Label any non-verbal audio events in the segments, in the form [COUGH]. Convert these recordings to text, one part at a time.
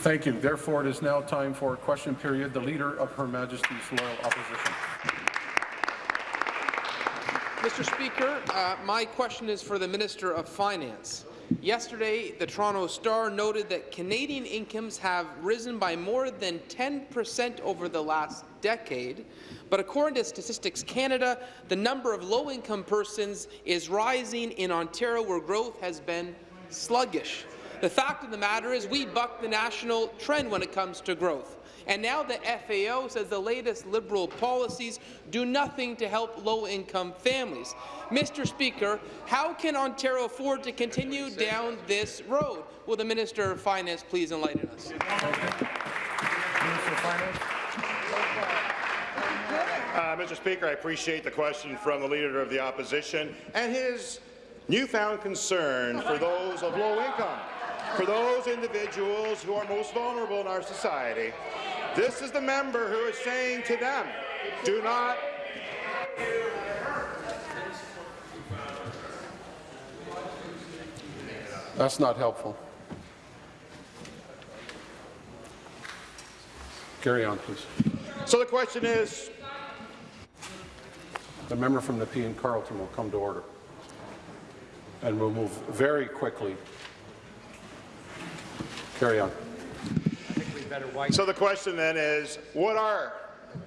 Thank you. Therefore, it is now time for a question period. The Leader of Her Majesty's Loyal Opposition. Mr. Speaker, uh, my question is for the Minister of Finance. Yesterday, the Toronto Star noted that Canadian incomes have risen by more than 10 percent over the last decade, but according to Statistics Canada, the number of low-income persons is rising in Ontario, where growth has been sluggish. The fact of the matter is we buck the national trend when it comes to growth. And now the FAO says the latest Liberal policies do nothing to help low-income families. Mr. Speaker, how can Ontario afford to continue down this road? Will the Minister of Finance please enlighten us? Minister of Finance. Uh, Mr. Speaker, I appreciate the question from the Leader of the Opposition and his newfound concern for those of low income, for those individuals who are most vulnerable in our society. This is the member who is saying to them, do not That's not helpful. Carry on, please. So the question is, The member from Nepean Carleton will come to order. And we'll move very quickly. Carry on. so the question then is, what are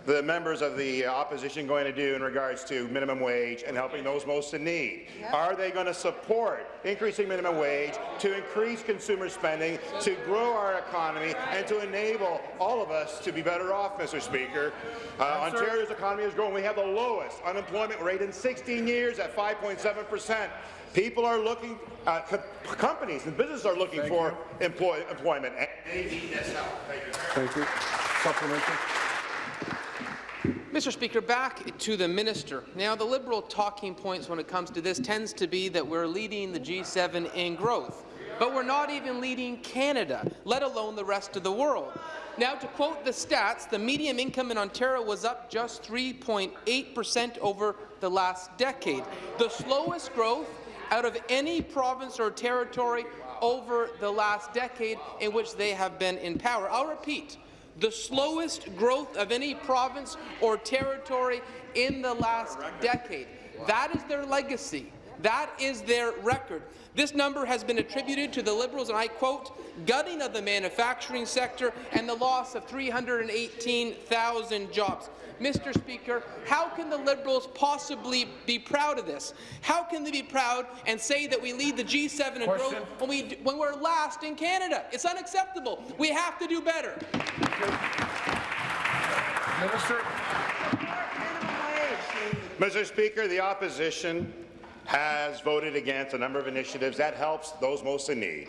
the members of the opposition going to do in regards to minimum wage and helping those most in need? Are they going to support increasing minimum wage to increase consumer spending, to grow our economy, and to enable all of us to be better off, Mr. Speaker? Uh, Ontario's economy is growing. We have the lowest unemployment rate in 16 years at 5.7 percent. People are looking, uh, co companies and businesses are looking Thank for employ employment, and they need this help. Thank you. Thank you. Supplementary. Mr. Speaker, back to the minister. Now, the Liberal talking points when it comes to this tends to be that we're leading the G7 in growth, but we're not even leading Canada, let alone the rest of the world. Now, to quote the stats, the median income in Ontario was up just 3.8 percent over the last decade, the slowest growth out of any province or territory over the last decade in which they have been in power. I'll repeat, the slowest growth of any province or territory in the last decade. That is their legacy. That is their record. This number has been attributed to the Liberals, and I quote, gutting of the manufacturing sector and the loss of 318,000 jobs. Mr. Speaker, how can the Liberals possibly be proud of this? How can they be proud and say that we lead the G7 in growth when, we, when we're last in Canada? It's unacceptable. We have to do better. Minister. Mr. Speaker, the opposition has voted against a number of initiatives that helps those most in need.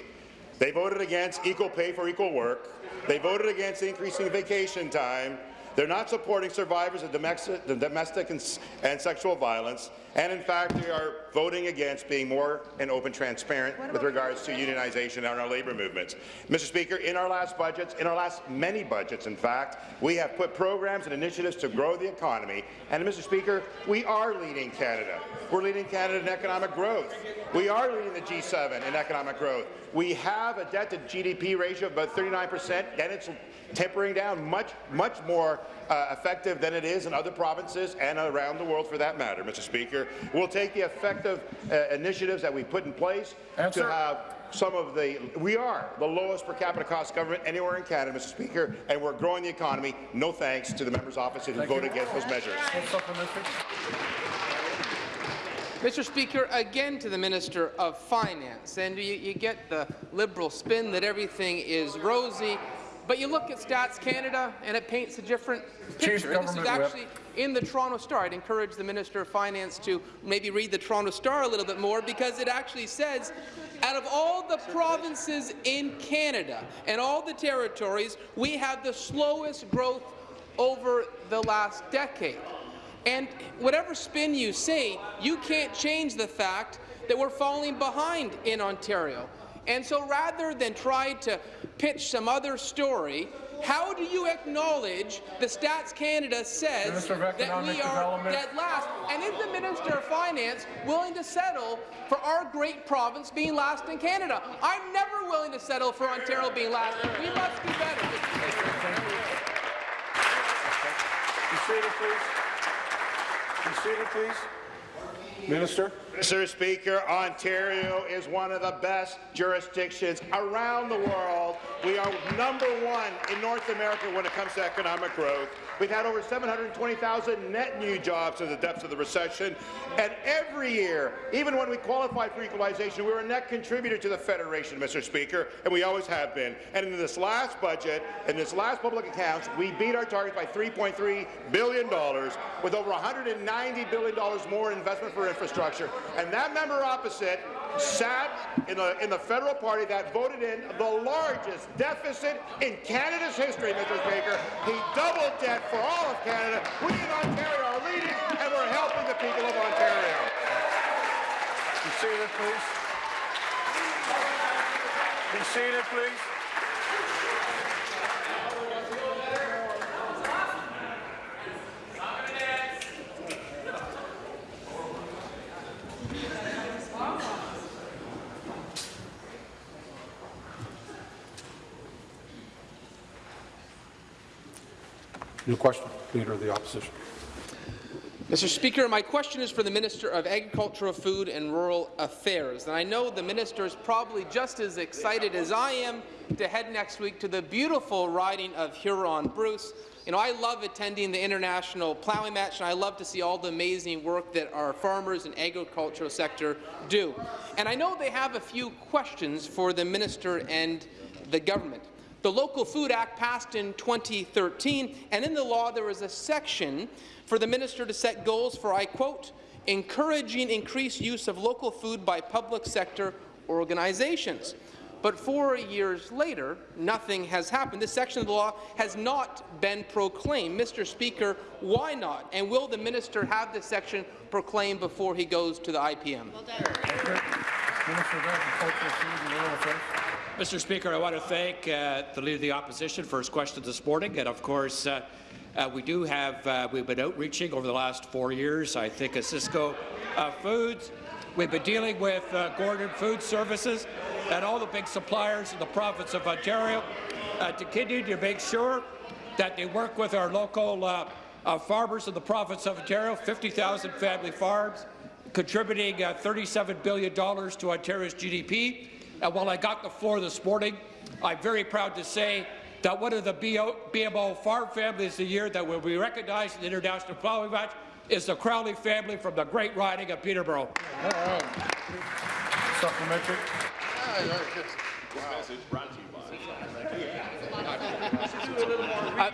They voted against equal pay for equal work. They voted against increasing vacation time. They're not supporting survivors of domestic, domestic and, and, sexual violence, and in fact, they are voting against being more and open transparent with regards to unionization in our labour movements. Mr. Speaker, in our last budgets, in our last many budgets, in fact, we have put programs and initiatives to grow the economy, and Mr. Speaker, we are leading Canada. We're leading Canada in economic growth. We are leading the G7 in economic growth. We have a debt-to-GDP ratio of about 39 percent, and it's tempering down much, much more uh, effective than it is in other provinces and around the world for that matter, Mr. Speaker. We'll take the effective uh, initiatives that we put in place Answer. to have some of the, we are the lowest per capita cost government anywhere in Canada, Mr. Speaker, and we're growing the economy. No thanks to the members' office who voted against those measures. Mr. Speaker, again to the Minister of Finance, and you, you, get the Liberal spin that everything is rosy, but you look at Stats Canada and it paints a different picture. This is actually whip. in the Toronto Star. I'd encourage the Minister of Finance to maybe read the Toronto Star a little bit more because it actually says out of all the provinces in Canada and all the territories, we have the slowest growth over the last decade. And whatever spin you say, you can't change the fact that we're falling behind in Ontario. And so rather than try to pitch some other story, how do you acknowledge the Stats Canada says that we are dead last? And is the Minister of Finance willing to settle for our great province being last in Canada? I'm never willing to settle for Ontario being last. We must do better. Be seated, please. Be seated, please. Minister. Mr. Speaker, Ontario is one of the best jurisdictions around the world. We are number one in North America when it comes to economic growth. We've had over 720,000 net new jobs in the depths of the recession. And every year, even when we qualified for equalization, we were a net contributor to the Federation, Mr. Speaker, and we always have been. And in this last budget, in this last public accounts, we beat our target by $3.3 billion, with over $190 billion more in investment for infrastructure. And that member opposite sat in the, in the federal party that voted in the largest deficit in Canada's history, Mr. Speaker. He doubled debt for all of Canada. We in Ontario are leading, and we're helping the people of Ontario. Be seated, please. Be seated, please. New question, Leader of the Opposition. Mr. Speaker, my question is for the Minister of Agricultural, Food and Rural Affairs. And I know the minister is probably just as excited as I am to head next week to the beautiful riding of Huron-Bruce. You know, I love attending the international plowing match, and I love to see all the amazing work that our farmers and agricultural sector do. And I know they have a few questions for the minister and the government. The Local Food Act passed in 2013, and in the law there was a section for the minister to set goals for, I quote, encouraging increased use of local food by public sector organizations. But four years later, nothing has happened. This section of the law has not been proclaimed. Mr. Speaker, why not? And will the minister have this section proclaimed before he goes to the IPM? Minister Mr. Speaker, I want to thank uh, the Leader of the Opposition for his question this morning. And of course, uh, uh, we do have, uh, we've been outreaching over the last four years. I think at Sysco uh, Foods, we've been dealing with uh, Gordon Food Services and all the big suppliers in the province of Ontario to continue to make sure that they work with our local farmers in the province of Ontario, 50,000 family farms, contributing uh, $37 billion to Ontario's GDP. And while I got the floor this morning, I'm very proud to say that one of the BMO Farm Families of the Year that will be recognized in the International Plowing Match is the Crowley family from the Great Riding of Peterborough. All right. Supplementary. Uh,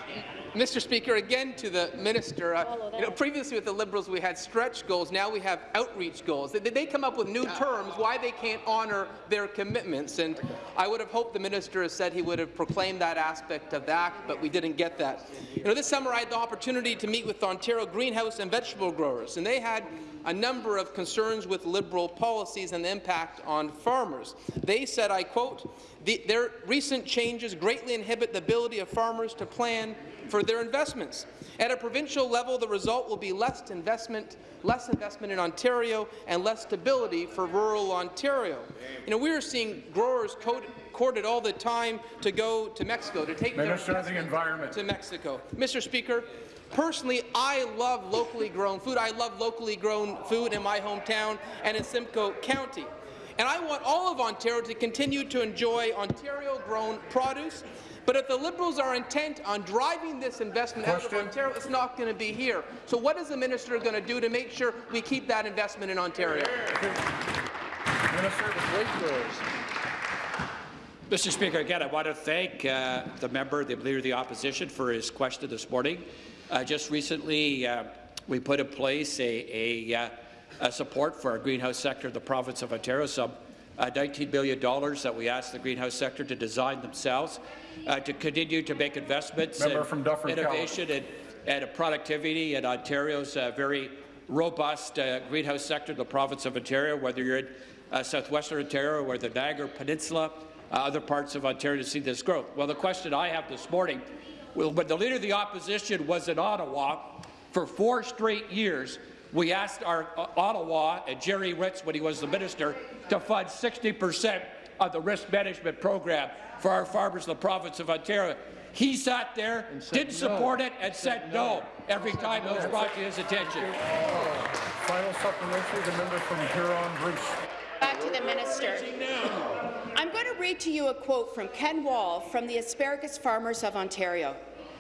Mr. Speaker, again to the minister. Uh, you know, previously with the Liberals, we had stretch goals. Now we have outreach goals. They, they come up with new terms why they can't honour their commitments. And I would have hoped the minister has said he would have proclaimed that aspect of the act, but we didn't get that. You know, this summer I had the opportunity to meet with Ontario greenhouse and vegetable growers, and they had a number of concerns with Liberal policies and the impact on farmers. They said, I quote, the, their recent changes greatly inhibit the ability of farmers to plan for their investments. At a provincial level, the result will be less investment, less investment in Ontario and less stability for rural Ontario. You know, we are seeing growers courted all the time to go to Mexico, to take Minister their of the Environment. to Mexico. Mr. Speaker, Personally, I love locally grown food. I love locally grown food in my hometown and in Simcoe County. And I want all of Ontario to continue to enjoy Ontario-grown produce. But if the Liberals are intent on driving this investment Question. out of Ontario, it's not going to be here. So what is the minister going to do to make sure we keep that investment in Ontario? Minister of the Mr. Speaker, again, I want to thank uh, the member, the Leader of the Opposition, for his question this morning. Uh, just recently, uh, we put in place a, a, uh, a, support for our greenhouse sector the province of Ontario, some uh, $19 billion that we asked the greenhouse sector to design themselves uh, to continue to make investments Member in from innovation and, and productivity in Ontario's uh, very robust greenhouse sector the province of Ontario, whether you're in southwestern Ontario or the Niagara Peninsula, other parts of Ontario to see this growth. Well, the question I have this morning when the Leader of the Opposition was in Ottawa, for four straight years, we asked our uh, Ottawa and Gerry Ritz, when he was the minister, to fund 60 percent of the risk management program for our farmers in the province of Ontario. He sat there, didn't support it, and said no every time it was brought to his attention. Final supplementary, the member from Huron-Bruce. Back to the minister. I'm going to read to you a quote from Ken Wall from the Asparagus Farmers of Ontario.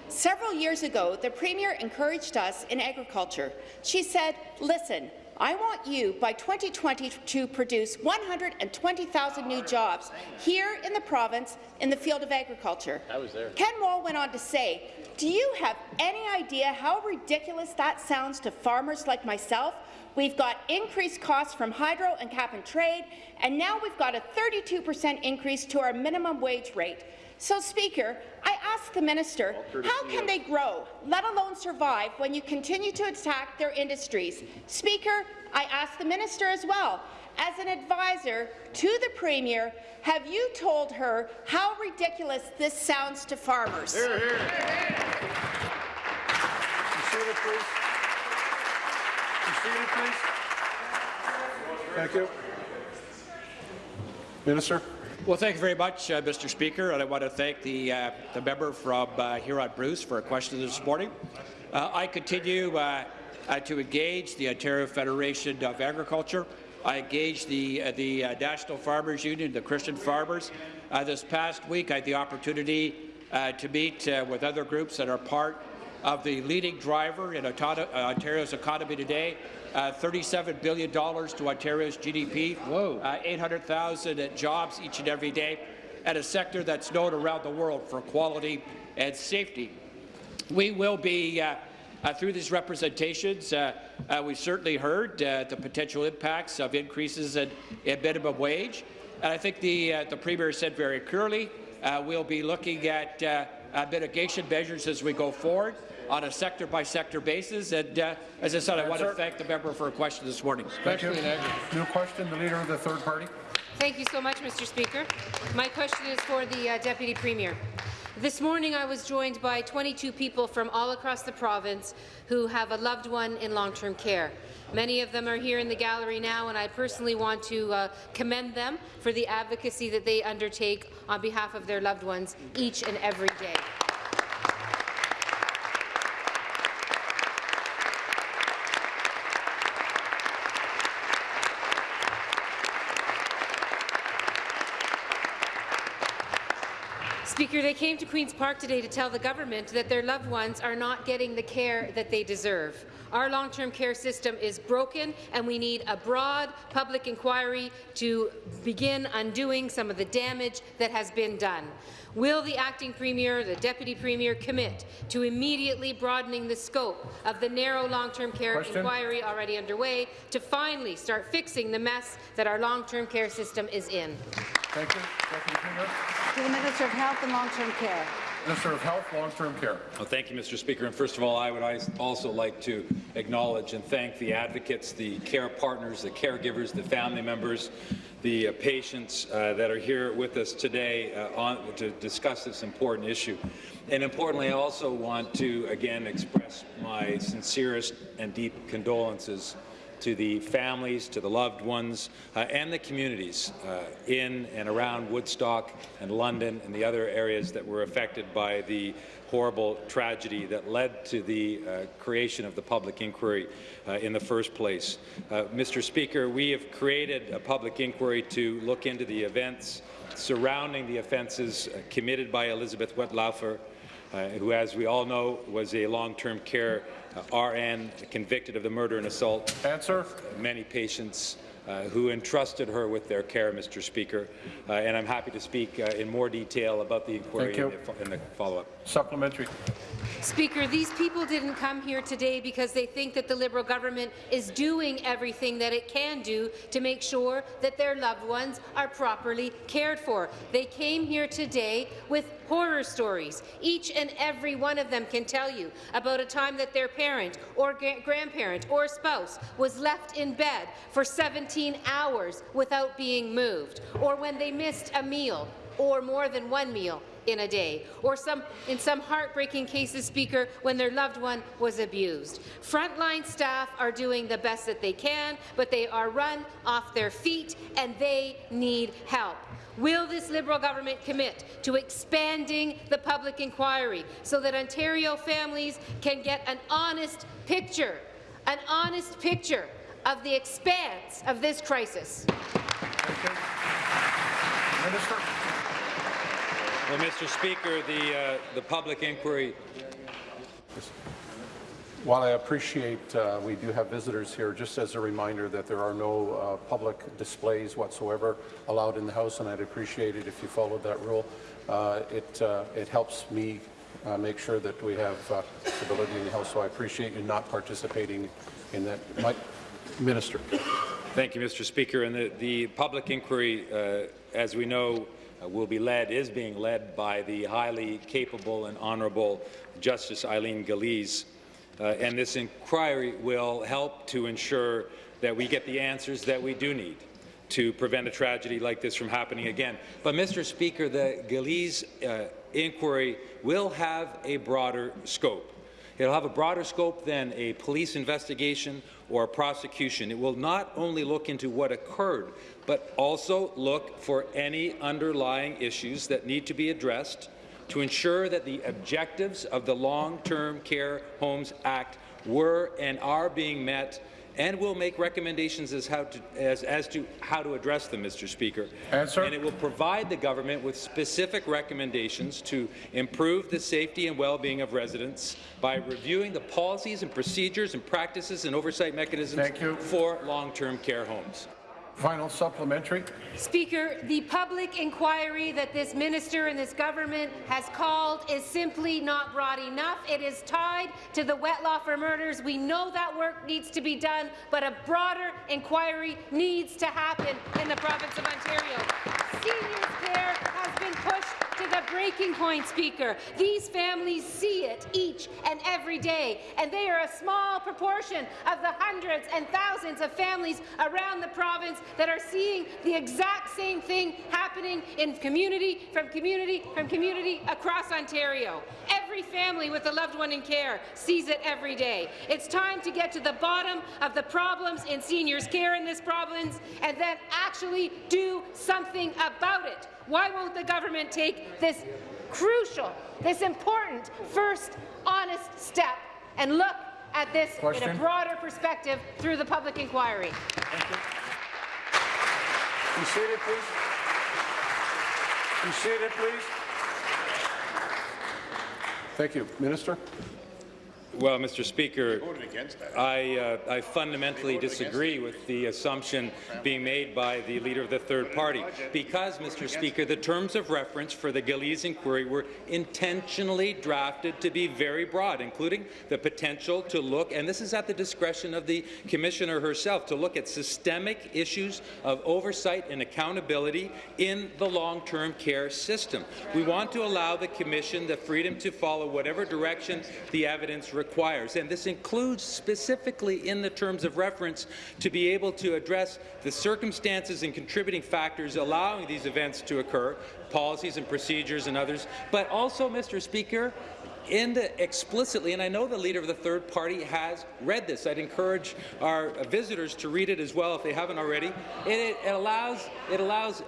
Several years ago, the Premier encouraged us in agriculture. She said, listen, I want you by 2020 to produce 120,000 new jobs here in the province in the field of agriculture. I was there. Ken Wall went on to say, do you have any idea how ridiculous that sounds to farmers like myself? We've got increased costs from hydro and cap and trade, and now we've got a 32% increase to our minimum wage rate. So, Speaker, I ask the minister, how can they grow, let alone survive, when you continue to attack their industries? Speaker, I ask the minister as well, as an advisor to the Premier, have you told her how ridiculous this sounds to farmers? Be seated, please. Seated, please. Thank you. Minister. Well, thank you very much, uh, Mr. Speaker, and I want to thank the, uh, the member from uh, Huron-Bruce for a question this morning. Uh, I continue uh, uh, to engage the Ontario Federation of Agriculture. I engaged the, the National Farmers Union, the Christian farmers. This past week, I had the opportunity to meet with other groups that are part of the leading driver in uh, Ontario's economy today, uh, $37 billion to Ontario's GDP, uh, 800,000 jobs each and every day, and a sector that's known around the world for quality and safety. We will be, uh, uh, through these representations, uh, we've certainly heard the potential impacts of increases in, in minimum wage, and I think the, uh, the Premier said very clearly uh, we'll be looking at mitigation measures as we go forward on a sector-by-sector basis. And uh, as I said, I want to thank the member for a question this morning. Thank you. New question, the Leader of the Third Party. Thank you so much, Mr. Speaker. My question is for the uh, Deputy Premier. This morning, I was joined by 22 people from all across the province who have a loved one in long-term care. Many of them are here in the gallery now, and I personally want to uh, commend them for the advocacy that they undertake on behalf of their loved ones each and every day. Speaker, they came to Queen's Park today to tell the government that their loved ones are not getting the care that they deserve. Our long-term care system is broken, and we need a broad public inquiry to begin undoing some of the damage that has been done. Will the acting premier, the deputy premier, commit to immediately broadening the scope of the narrow long-term care Question? inquiry already underway to finally start fixing the mess that our long-term care system is in? Thank you. Deputy Premier. To the Minister of Health and Long-Term Care. Minister of Health, Long-Term Care. Well, thank you, Mr. Speaker. And first of all, I would also like to acknowledge and thank the advocates, the care partners, the caregivers, the family members, the uh, patients uh, that are here with us today uh, on, to discuss this important issue. And importantly, I also want to again express my sincerest and deep condolences to the families, to the loved ones, uh, and the communities uh, in and around Woodstock and London and the other areas that were affected by the horrible tragedy that led to the uh, creation of the public inquiry uh, in the first place. Uh, Mr. Speaker, we have created a public inquiry to look into the events surrounding the offences uh, committed by Elizabeth Wettlaufer, uh, who, as we all know, was a long-term care uh, RN convicted of the murder and assault Answer. many patients uh, who entrusted her with their care, Mr. Speaker. Uh, and I'm happy to speak uh, in more detail about the inquiry and the, fo- the follow-up. Supplementary. Speaker, these people didn't come here today because they think that the Liberal government is doing everything that it can do to make sure that their loved ones are properly cared for. They came here today with horror stories. Each and every one of them can tell you about a time that their parent or grandparent or spouse was left in bed for 17 hours without being moved, or when they missed a meal or more than one meal in a day, or some, in some heartbreaking cases, Speaker, when their loved one was abused. Frontline staff are doing the best that they can, but they are run off their feet and they need help. Will this Liberal government commit to expanding the public inquiry so that Ontario families can get an honest picture, an honest picture of the expanse of this crisis? Minister. Well, Mr. Speaker, the, uh, the public inquiry While I appreciate uh, we do have visitors here, just as a reminder that there are no uh, public displays whatsoever allowed in the House, and I'd appreciate it if you followed that rule. Uh, it, uh, it helps me uh, make sure that we have uh, stability in the House, so I appreciate you not participating in that. My, Minister. Thank you, Mr. Speaker. And the, the public inquiry, uh, as we know, will be led, is being led by the highly capable and honourable Justice Eileen Gillese. Uh, and this inquiry will help to ensure that we get the answers that we do need to prevent a tragedy like this from happening again. But, Mr. Speaker, the Gillese uh, inquiry will have a broader scope. It'll have a broader scope than a police investigation or a prosecution. It will not only look into what occurred, but also look for any underlying issues that need to be addressed to ensure that the objectives of the Long-Term Care Homes Act were and are being met and will make recommendations as, how to, as, as to how to address them, Mr. Speaker. Answer. And it will provide the government with specific recommendations to improve the safety and well-being of residents by reviewing the policies and procedures and practices and oversight mechanisms for long-term care homes. Final supplementary. Speaker, the public inquiry that this minister and this government has called is simply not broad enough. It is tied to the Wettlaufer murders. We know that work needs to be done, but a broader inquiry needs to happen in the province of Ontario. Seniors care has been pushed to the breaking point, Speaker. These families see it each and every day, and they are a small proportion of the hundreds and thousands of families around the province that are seeing the exact same thing happening in community, from community, from community across Ontario. Every family with a loved one in care sees it every day. It's time to get to the bottom of the problems in seniors' care in this province and then actually do something about it. Why won't the government take this crucial, this important first honest step and look at this in a broader perspective through the public inquiry? Thank you. Be seated, please. Be seated, please. Thank you. Minister? Well, Mr. Speaker, Voted against that. I, uh, I fundamentally disagree with the assumption being made by the leader of the third party, because, Mr. Speaker, the terms of reference for the Gillese inquiry were intentionally drafted to be very broad, including the potential to look, and this is at the discretion of the Commissioner herself, to look at systemic issues of oversight and accountability in the long-term care system. We want to allow the Commission the freedom to follow whatever direction the evidence requires, and this includes specifically in the terms of reference to be able to address the circumstances and contributing factors allowing these events to occur, policies and procedures and others, but also, Mr. Speaker, in the, explicitly, and I know the leader of the third party has read this. I'd encourage our visitors to read it as well if they haven't already. It, it allows it allows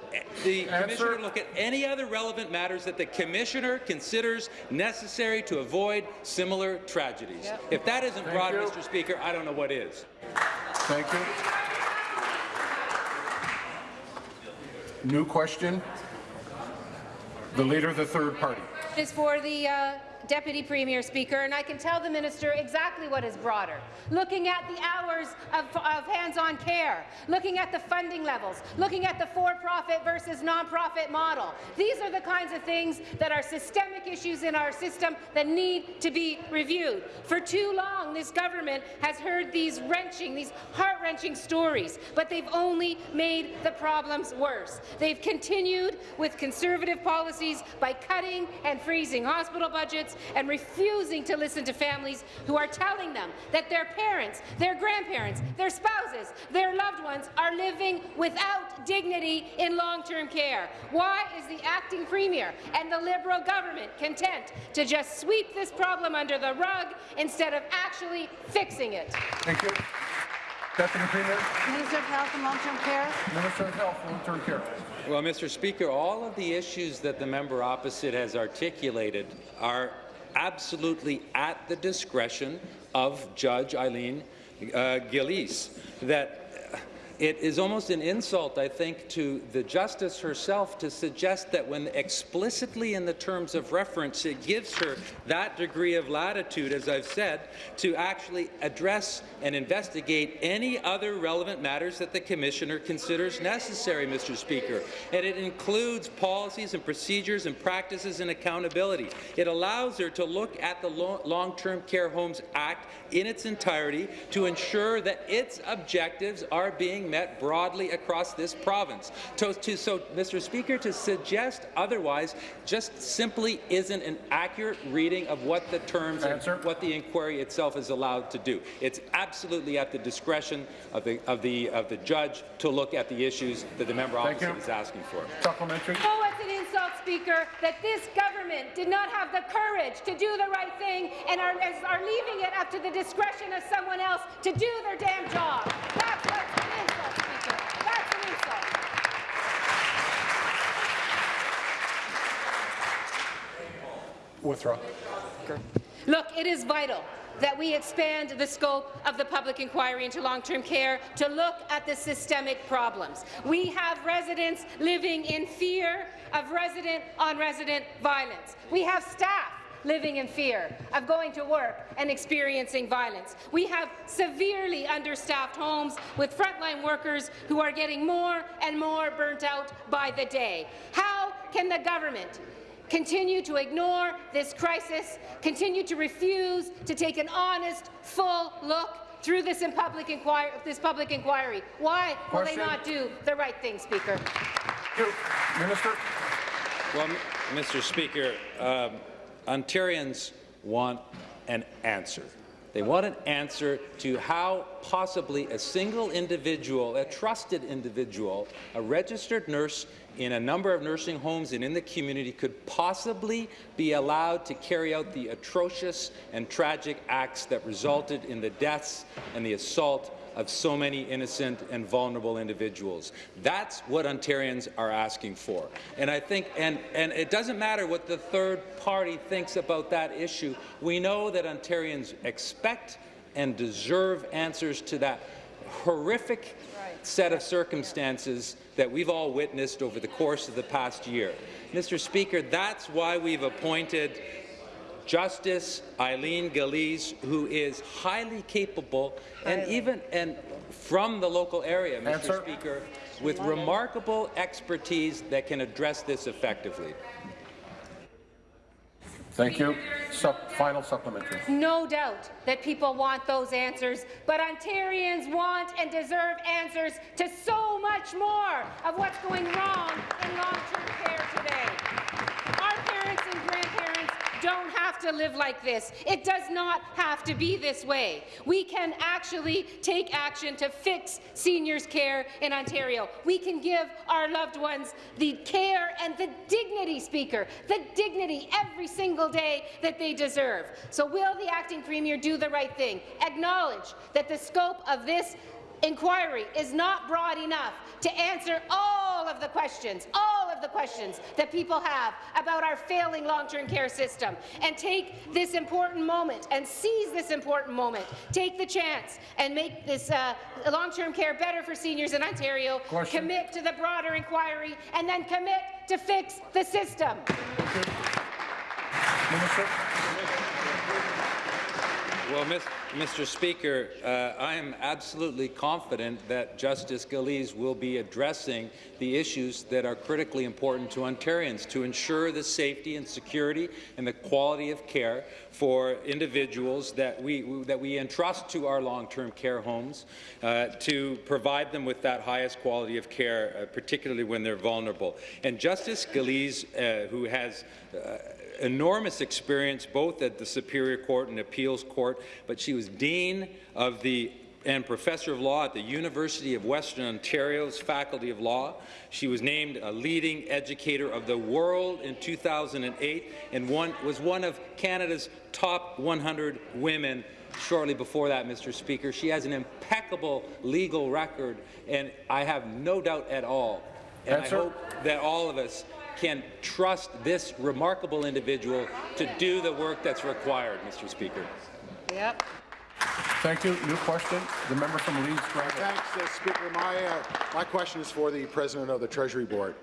the Answer. commissioner to look at any other relevant matters that the commissioner considers necessary to avoid similar tragedies. If that isn't Thank broad, you. Mr. Speaker, I don't know what is. Thank you. New question. The Leader of the Third Party. is for the uh, Deputy Premier Speaker, and I can tell the minister exactly what is broader. Looking at the hours of, of hands-on care, looking at the funding levels, looking at the for-profit versus non-profit model. These are the kinds of things that are systemic issues in our system that need to be reviewed. For too long, this government has heard these wrenching, these heart-wrenching stories, but they've only made the problems worse. They've continued with conservative policies by cutting and freezing hospital budgets, voice and refusing to listen to families who are telling them that their parents, their grandparents, their spouses, their loved ones are living without dignity in long-term care. Why is the acting premier and the Liberal government content to just sweep this problem under the rug instead of actually fixing it? Thank you. Deputy Premier, Minister of Health and Long-Term Care. Minister of Health, and long-term care. Well, Mr. Speaker, all of the issues that the member opposite has articulated are absolutely at the discretion of Judge Eileen uh, Gillese. That it is almost an insult, I think, to the justice herself to suggest that when explicitly in the terms of reference it gives her that degree of latitude, as I've said, to actually address and investigate any other relevant matters that the Commissioner considers necessary, Mr. Speaker. And it includes policies and procedures and practices and accountability. It allows her to look at the Long-Term Care Homes Act in its entirety to ensure that its objectives are being met broadly across this province. To, to, so, Mr. Speaker, to suggest otherwise just simply isn't an accurate reading of what the terms Answer. and what the inquiry itself is allowed to do. It's absolutely at the discretion of the of the of the judge to look at the issues that the member Thank opposite you. is asking for. Supplementary. Oh, it's an insult, Speaker, that this government did not have the courage to do the right thing and are, is- are leaving it up to the discretion of someone else to do their damn job. That's what's Withdraw. Look, it is vital that we expand the scope of the public inquiry into long-term care to look at the systemic problems. We have residents living in fear of resident-on-resident violence. We have staff living in fear of going to work and experiencing violence. We have severely understaffed homes with frontline workers who are getting more and more burnt out by the day. How can the government continue to ignore this crisis, continue to refuse to take an honest, full look through this, in public, inquiry, this public inquiry. Why will Question. they not do the right thing, Speaker? Minister. Well, Mr. Speaker, um, Ontarians want an answer. They want an answer to how possibly a single individual, a trusted individual, a registered nurse in a number of nursing homes and in the community could possibly be allowed to carry out the atrocious and tragic acts that resulted in the deaths and the assault of so many innocent and vulnerable individuals. That's what Ontarians are asking for. And I think, and, and it doesn't matter what the third party thinks about that issue. We know that Ontarians expect and deserve answers to that horrific set of circumstances that we've all witnessed over the course of the past year. Mr. Speaker, that's why we've appointed Justice Eileen Gillese, who is highly capable and even and from the local area, Mr. Answer. Speaker, with remarkable expertise that can address this effectively. Thank you. Sup final supplementary. No doubt that people want those answers, but Ontarians want and deserve answers to so much more of what's going wrong in long-term care today. Our parents and grandparents don't have to live like this. It does not have to be this way. We can actually take action to fix seniors' care in Ontario. We can give our loved ones the care and the dignity, Speaker, the dignity every single day that they deserve. So will the acting premier do the right thing? Acknowledge that the scope of this inquiry is not broad enough to answer all of the questions, all of the questions that people have about our failing long-term care system. And take this important moment and seize this important moment. Take the chance and make this uh, long-term care better for seniors in Ontario. Question. Commit to the broader inquiry and then commit to fix the system. Minister. Well, Mr. Speaker, uh, I am absolutely confident that Justice Gillese will be addressing the issues that are critically important to Ontarians to ensure the safety and security and the quality of care for individuals that we that we entrust to our long-term care homes uh, to provide them with that highest quality of care, uh, particularly when they're vulnerable. And Justice Gillese, uh, who has uh, enormous experience both at the Superior Court and Appeals Court, but she was Dean of the and Professor of Law at the University of Western Ontario's Faculty of Law. She was named a leading educator of the world in 2008 and one, was one of Canada's top 100 women shortly before that, Mr. Speaker. She has an impeccable legal record, and I have no doubt at all, and. I hope that all of us can trust this remarkable individual to do the work that's required, Mr. Speaker. Yep. Thank you. New question. The member from Leeds, Grenville. Thanks, uh, Speaker. My, uh, my question is for the President of the Treasury Board.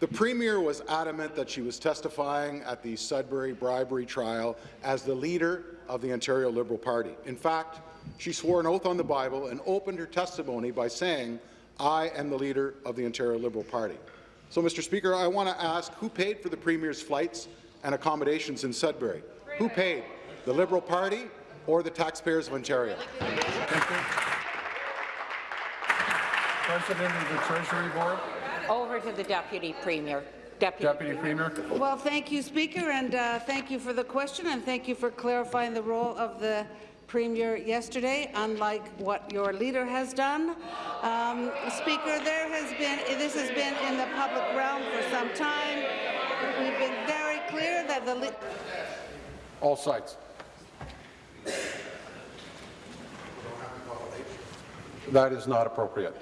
The Premier was adamant that she was testifying at the Sudbury bribery trial as the leader of the Ontario Liberal Party. In fact, she swore an oath on the Bible and opened her testimony by saying, I am the leader of the Ontario Liberal Party. So, Mr. Speaker, I want to ask who paid for the Premier's flights and accommodations in Sudbury? Who paid? The Liberal Party or the taxpayers of Ontario? President of the Treasury Board, Over to the Deputy Premier. Deputy, Deputy Premier. Well, thank you, Speaker, and uh, thank you for the question, and thank you for clarifying the role of the Premier yesterday, unlike what your leader has done. Um, Speaker, there has been, this has been in the public realm for some time. We've been very clear that the All sides. That is not appropriate.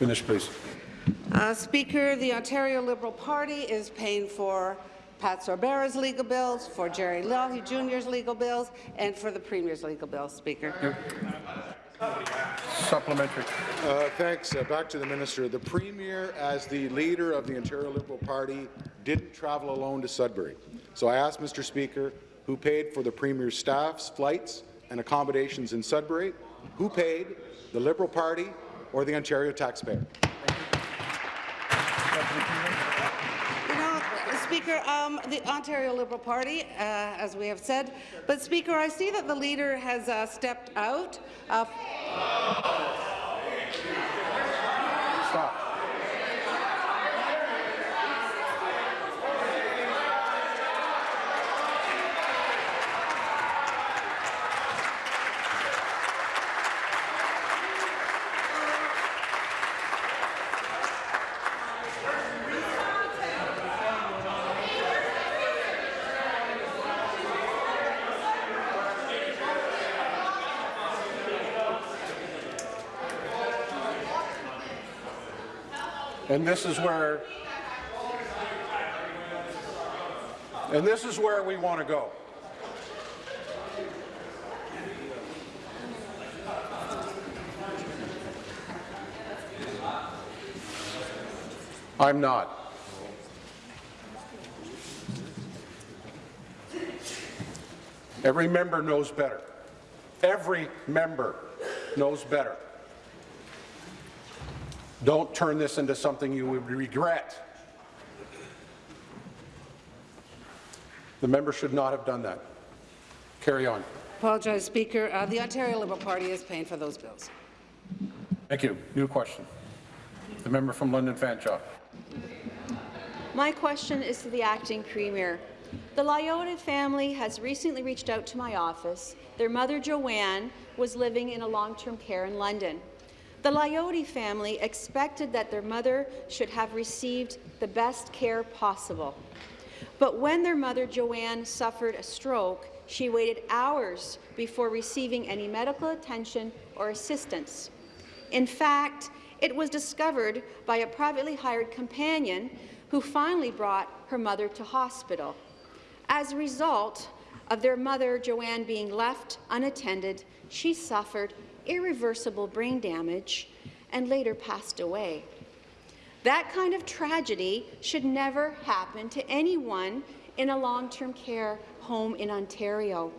Finish, please. Uh, Speaker, the Ontario Liberal Party is paying for Pat Sorbara's legal bills, for Gerry Lougheed Jr.'s legal bills, and for the Premier's legal bills, Speaker. Supplementary. Uh, thanks. Uh, back to the minister. The premier, as the leader of the Ontario Liberal Party, didn't travel alone to Sudbury. So I asked Mr. Speaker, who paid for the premier's staff's flights and accommodations in Sudbury? Who paid? The Liberal Party or the Ontario taxpayer? Speaker, um, the Ontario Liberal Party, uh, as we have said, but Speaker, I see that the leader has uh, stepped out. Uh, And this is where, and this is where we want to go. I'm not. Every member knows better. Every member knows better. Don't turn this into something you would regret. The member should not have done that. Carry on. apologize, Speaker. Uh, the Ontario Liberal Party is paying for those bills. Thank you. New question. The member from London Fanshawe. My question is to the acting premier. The Lyotta family has recently reached out to my office. Their mother, Joanne, was living in a long-term care in London. The Lyotti family expected that their mother should have received the best care possible. But when their mother, Joanne, suffered a stroke, she waited hours before receiving any medical attention or assistance. In fact, it was discovered by a privately hired companion who finally brought her mother to hospital. As a result of their mother, Joanne, being left unattended, she suffered irreversible brain damage and later passed away. That kind of tragedy should never happen to anyone in a long-term care home in Ontario.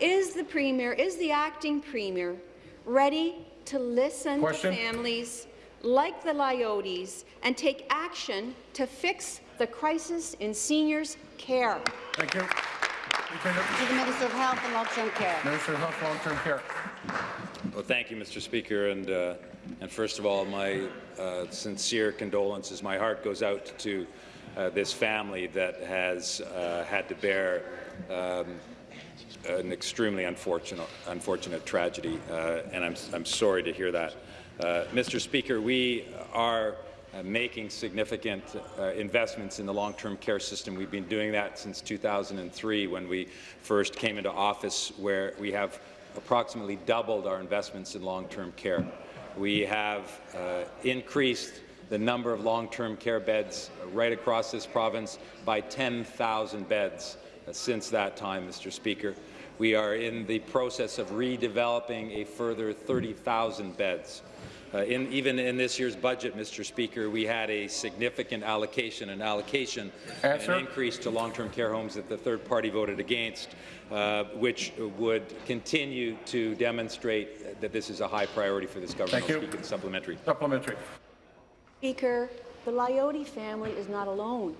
Is the Premier, is the acting Premier ready to listen Question? to families like the Lyotes and take action to fix the crisis in seniors' care? Thank you. To the Minister of Health and Long-Term Care. Minister of Health, Long-Term Care. Well, thank you, Mr. Speaker, and uh, and first of all, my uh, sincere condolences. My heart goes out to uh, this family that has uh, had to bear um, an extremely unfortunate unfortunate tragedy, uh, and I'm I'm sorry to hear that. Uh, Mr. Speaker, we are making significant uh, investments in the long-term care system. We've been doing that since 2003 when we first came into office, where we have approximately doubled our investments in long-term care. We have uh, increased the number of long-term care beds right across this province by 10,000 beds uh, since that time, Mr. Speaker. We are in the process of redeveloping a further 30,000 beds. Uh, in, even in this year's budget, Mr. Speaker, we had a significant allocation, an allocation, Answer. an increase to long-term care homes that the third party voted against, uh, which would continue to demonstrate that this is a high priority for this government. Thank you. I'll speak supplementary. Supplementary. Speaker, the Liote family is not alone.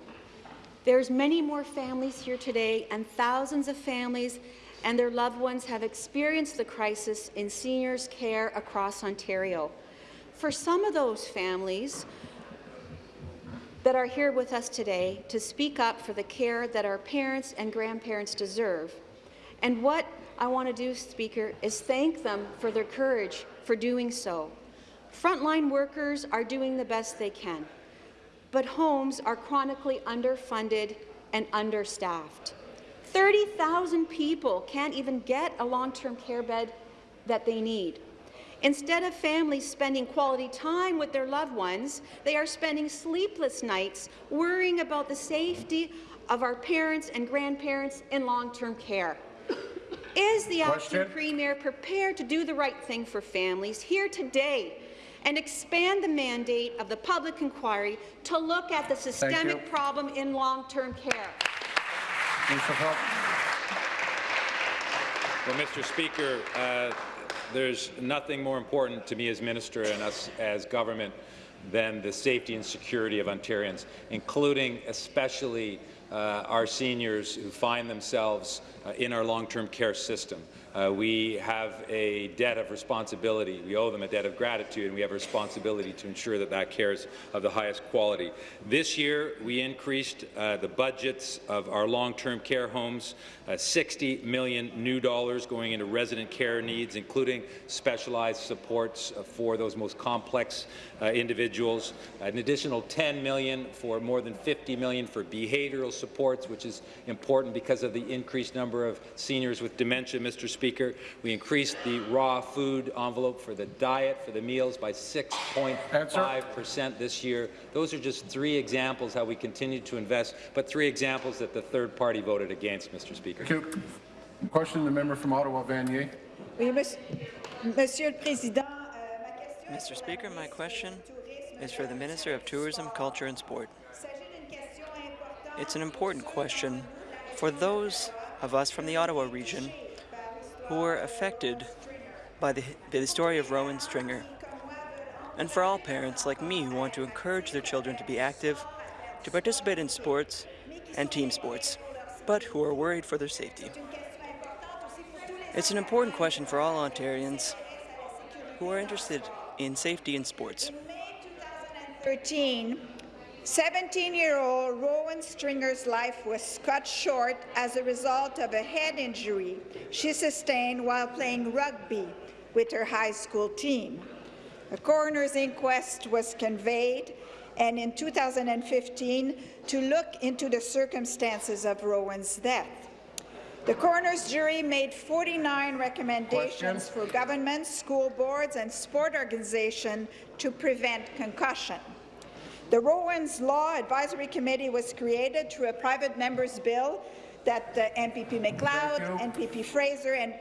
There's many more families here today, and thousands of families and their loved ones have experienced the crisis in seniors' care across Ontario. For some of those families that are here with us today to speak up for the care that our parents and grandparents deserve, and what I want to do, Speaker, is thank them for their courage for doing so. Frontline workers are doing the best they can, but homes are chronically underfunded and understaffed. 30,000 people can't even get a long-term care bed that they need. Instead of families spending quality time with their loved ones, they are spending sleepless nights worrying about the safety of our parents and grandparents in long-term care. Is the Question. acting premier prepared to do the right thing for families here today and expand the mandate of the public inquiry to look at the systemic problem in long-term care? Minister of Well, Mr. Speaker, uh, there's nothing more important to me as minister and us as government than the safety and security of Ontarians, including especially uh, our seniors who find themselves uh, in our long-term care system. Uh, we have a debt of responsibility. We owe them a debt of gratitude, and we have a responsibility to ensure that that care is of the highest quality. This year, we increased uh, the budgets of our long-term care homes, uh, 60 million new dollars going into resident care needs, including specialized supports for those most complex uh, individuals. An additional 10 million for more than 50 million for behavioral supports, which is important because of the increased number of seniors with dementia, Mr. Speaker. We increased the raw food envelope for the diet, for the meals, by 6.5 percent this year. Those are just three examples how we continue to invest, but three examples that the third party voted against, Mr. Speaker. Thank you. Question, the member from Ottawa, Vanier. Oui, monsieur, monsieur le Président, euh, ma question Mr. Speaker, my question is for the Minister of Tourism, Culture and Sport. It's an important question for those of us from the Ottawa region who were affected by the, by the story of Rowan Stringer, and for all parents like me who want to encourage their children to be active, to participate in sports and team sports, but who are worried for their safety. It's an important question for all Ontarians who are interested in safety in sports. 13, 17-year-old Rowan Stringer's life was cut short as a result of a head injury she sustained while playing rugby with her high school team. A coroner's inquest was conveyed and in 2015 to look into the circumstances of Rowan's death. The coroner's jury made 49 recommendations for governments, school boards and sport organizations to prevent concussion. The Rowan's Law Advisory Committee was created through a private member's bill that the MPP MacLeod, MPP Fraser and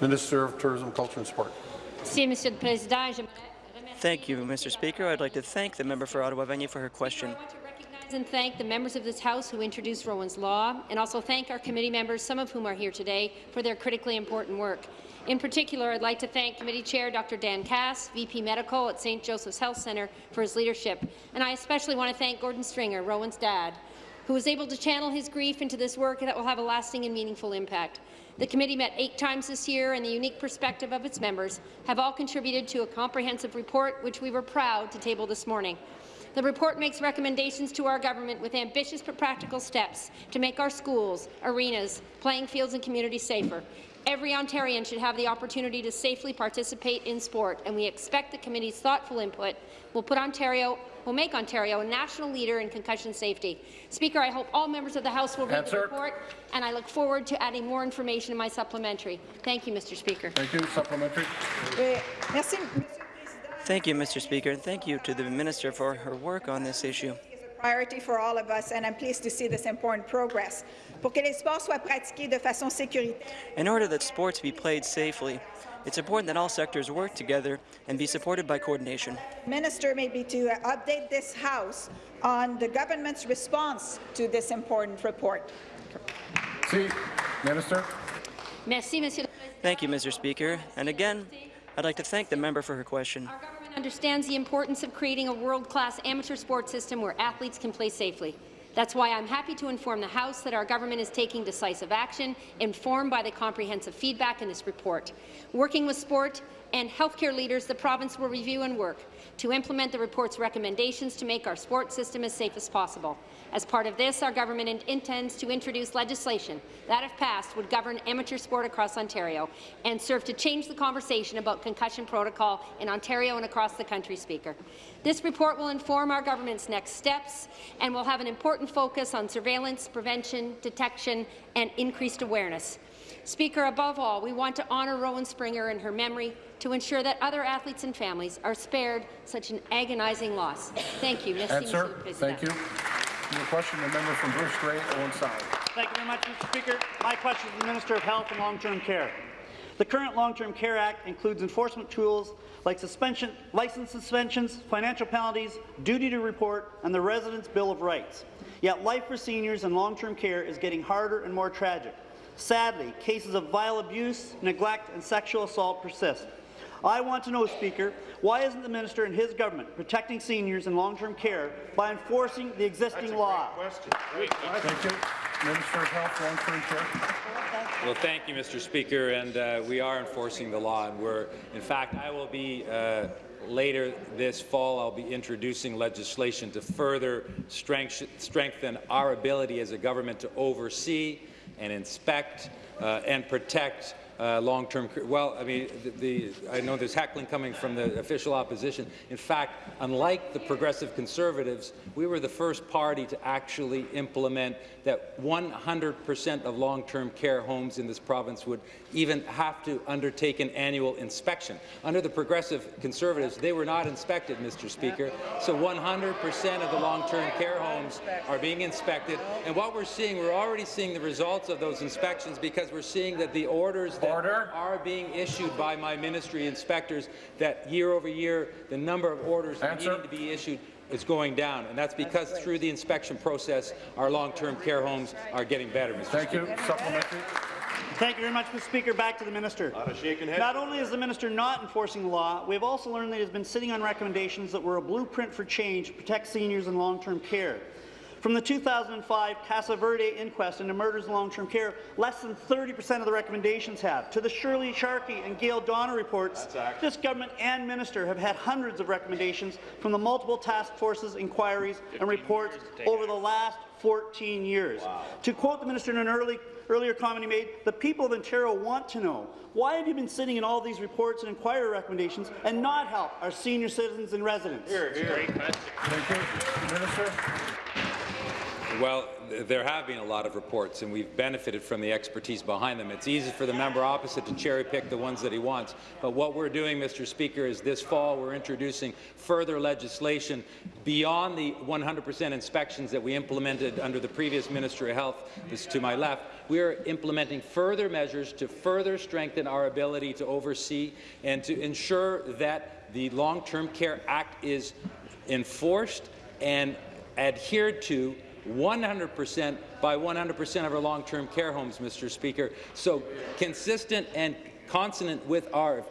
Minister of Tourism, Culture and Sport. Monsieur le Président. Thank you, Mr. Speaker. I'd like to thank the member for Ottawa Vanier for her question. recognize and thank the members of this House who introduced Rowan's Law, and also thank our committee members, some of whom are here today, for their critically important work. In particular, I'd like to thank Committee Chair Dr. Dan Cass, VP Medical at St. Joseph's Health Centre, for his leadership. And I especially want to thank Gordon Stringer, Rowan's dad, who was able to channel his grief into this work that will have a lasting and meaningful impact. The committee met eight times this year, and the unique perspective of its members have all contributed to a comprehensive report, which we were proud to table this morning. The report makes recommendations to our government with ambitious but practical steps to make our schools, arenas, playing fields and communities safer. Every Ontarian should have the opportunity to safely participate in sport, and we expect the committee's thoughtful input will put Ontario will make Ontario a national leader in concussion safety. Speaker, I hope all members of the House will read Answer. the report, and I look forward to adding more information in my supplementary. Thank you, Mr. Speaker. Thank you. Supplementary. Oui. Merci, Thank you, Mr. Speaker, and thank you to the Minister for her work on this issue. Priority for all of us, and I'm pleased to see this important progress. Pour que les sports soient pratiqués de façon sécuritaire, In order that sports be played safely, it's important that all sectors work together and be supported by coordination. Minister maybe to update this House on the government's response to this important report. See, Minister. Merci, Monsieur le Président. Thank you, Mr. Speaker, and again, I'd like to thank the member for her question. Government understands the importance of creating a world-class amateur sports system where athletes can play safely. That's why I'm happy to inform the House that our government is taking decisive action, informed by the comprehensive feedback in this report. Working with sport and healthcare leaders, the province will review and work to implement the report's recommendations to make our sports system as safe as possible. As part of this, our government in intends to introduce legislation that, if passed, would govern amateur sport across Ontario and serve to change the conversation about concussion protocol in Ontario and across the country, Speaker. This report will inform our government's next steps and will have an important focus on surveillance, prevention, detection, and increased awareness. Speaker, above all, we want to honour Rowan Stringer and her memory to ensure that other athletes and families are spared such an agonizing loss. Thank you. Merci, Monsieur le Answer. Président. Thank you. Your question, the member from Bruce Grey, Owen Sound. Thank you very much, Mr. Speaker. My question is to the Minister of Health and Long-Term Care. The current Long-Term Care Act includes enforcement tools like suspension, license suspensions, financial penalties, duty to report, and the Residents' Bill of Rights. Yet life for seniors in long-term care is getting harder and more tragic. Sadly, cases of vile abuse, neglect, and sexual assault persist. I want to know, Speaker, why isn't the minister and his government protecting seniors in long-term care by enforcing the existing law? Thank you. Minister of Health, Long-Term Care. Well, thank you, Mr. Speaker, and uh, we are enforcing the law, and we're, in fact, I will be uh, later this fall, I'll be introducing legislation to further strength, strengthen our ability as a government to oversee and inspect uh, and protect uh, long-term. Well, I mean, the, the, I know there's heckling coming from the official opposition. In fact, unlike the progressive conservatives, we were the first party to actually implement that 100% of long-term care homes in this province would even have to undertake an annual inspection. Under the progressive conservatives, they were not inspected, Mr. Speaker. So 100% of the long-term care homes are being inspected. And what we're seeing, we're already seeing the results of those inspections because we're seeing that the orders that Order. are being issued by my ministry inspectors, that year over year, the number of orders Answer. needing to be issued is going down, and that's because through the inspection process, our long-term care homes are getting better, Mr. Thank Speaker. you. Supplementary. Thank you very much, Mr. Speaker. Back to the minister. Not only is the minister not enforcing the law, we have also learned that he has been sitting on recommendations that were a blueprint for change to protect seniors in long-term care. From the 2005 Casa Verde inquest into murders in long-term care, less than 30% of the recommendations have. To the Shirlee Sharkey and Gail Donner reports, this government and minister have had hundreds of recommendations from the multiple task forces, inquiries, and reports over the last 14 years. To quote the minister in an early, earlier comment he made, the people of Ontario want to know, why have you been sitting in all these reports and inquiry recommendations and not help our senior citizens and residents? Thank you. Minister. Well, there have been a lot of reports, and we've benefited from the expertise behind them. It's easy for the member opposite to cherry-pick the ones that he wants. But what we're doing, Mr. Speaker, is this fall we're introducing further legislation beyond the 100% inspections that we implemented under the previous Minister of Health, this is to my left. We are implementing further measures to further strengthen our ability to oversee and to ensure that the Long-Term Care Act is enforced and adhered to 100% by 100% of our long-term care homes, Mr. Speaker. So consistent and consonant with our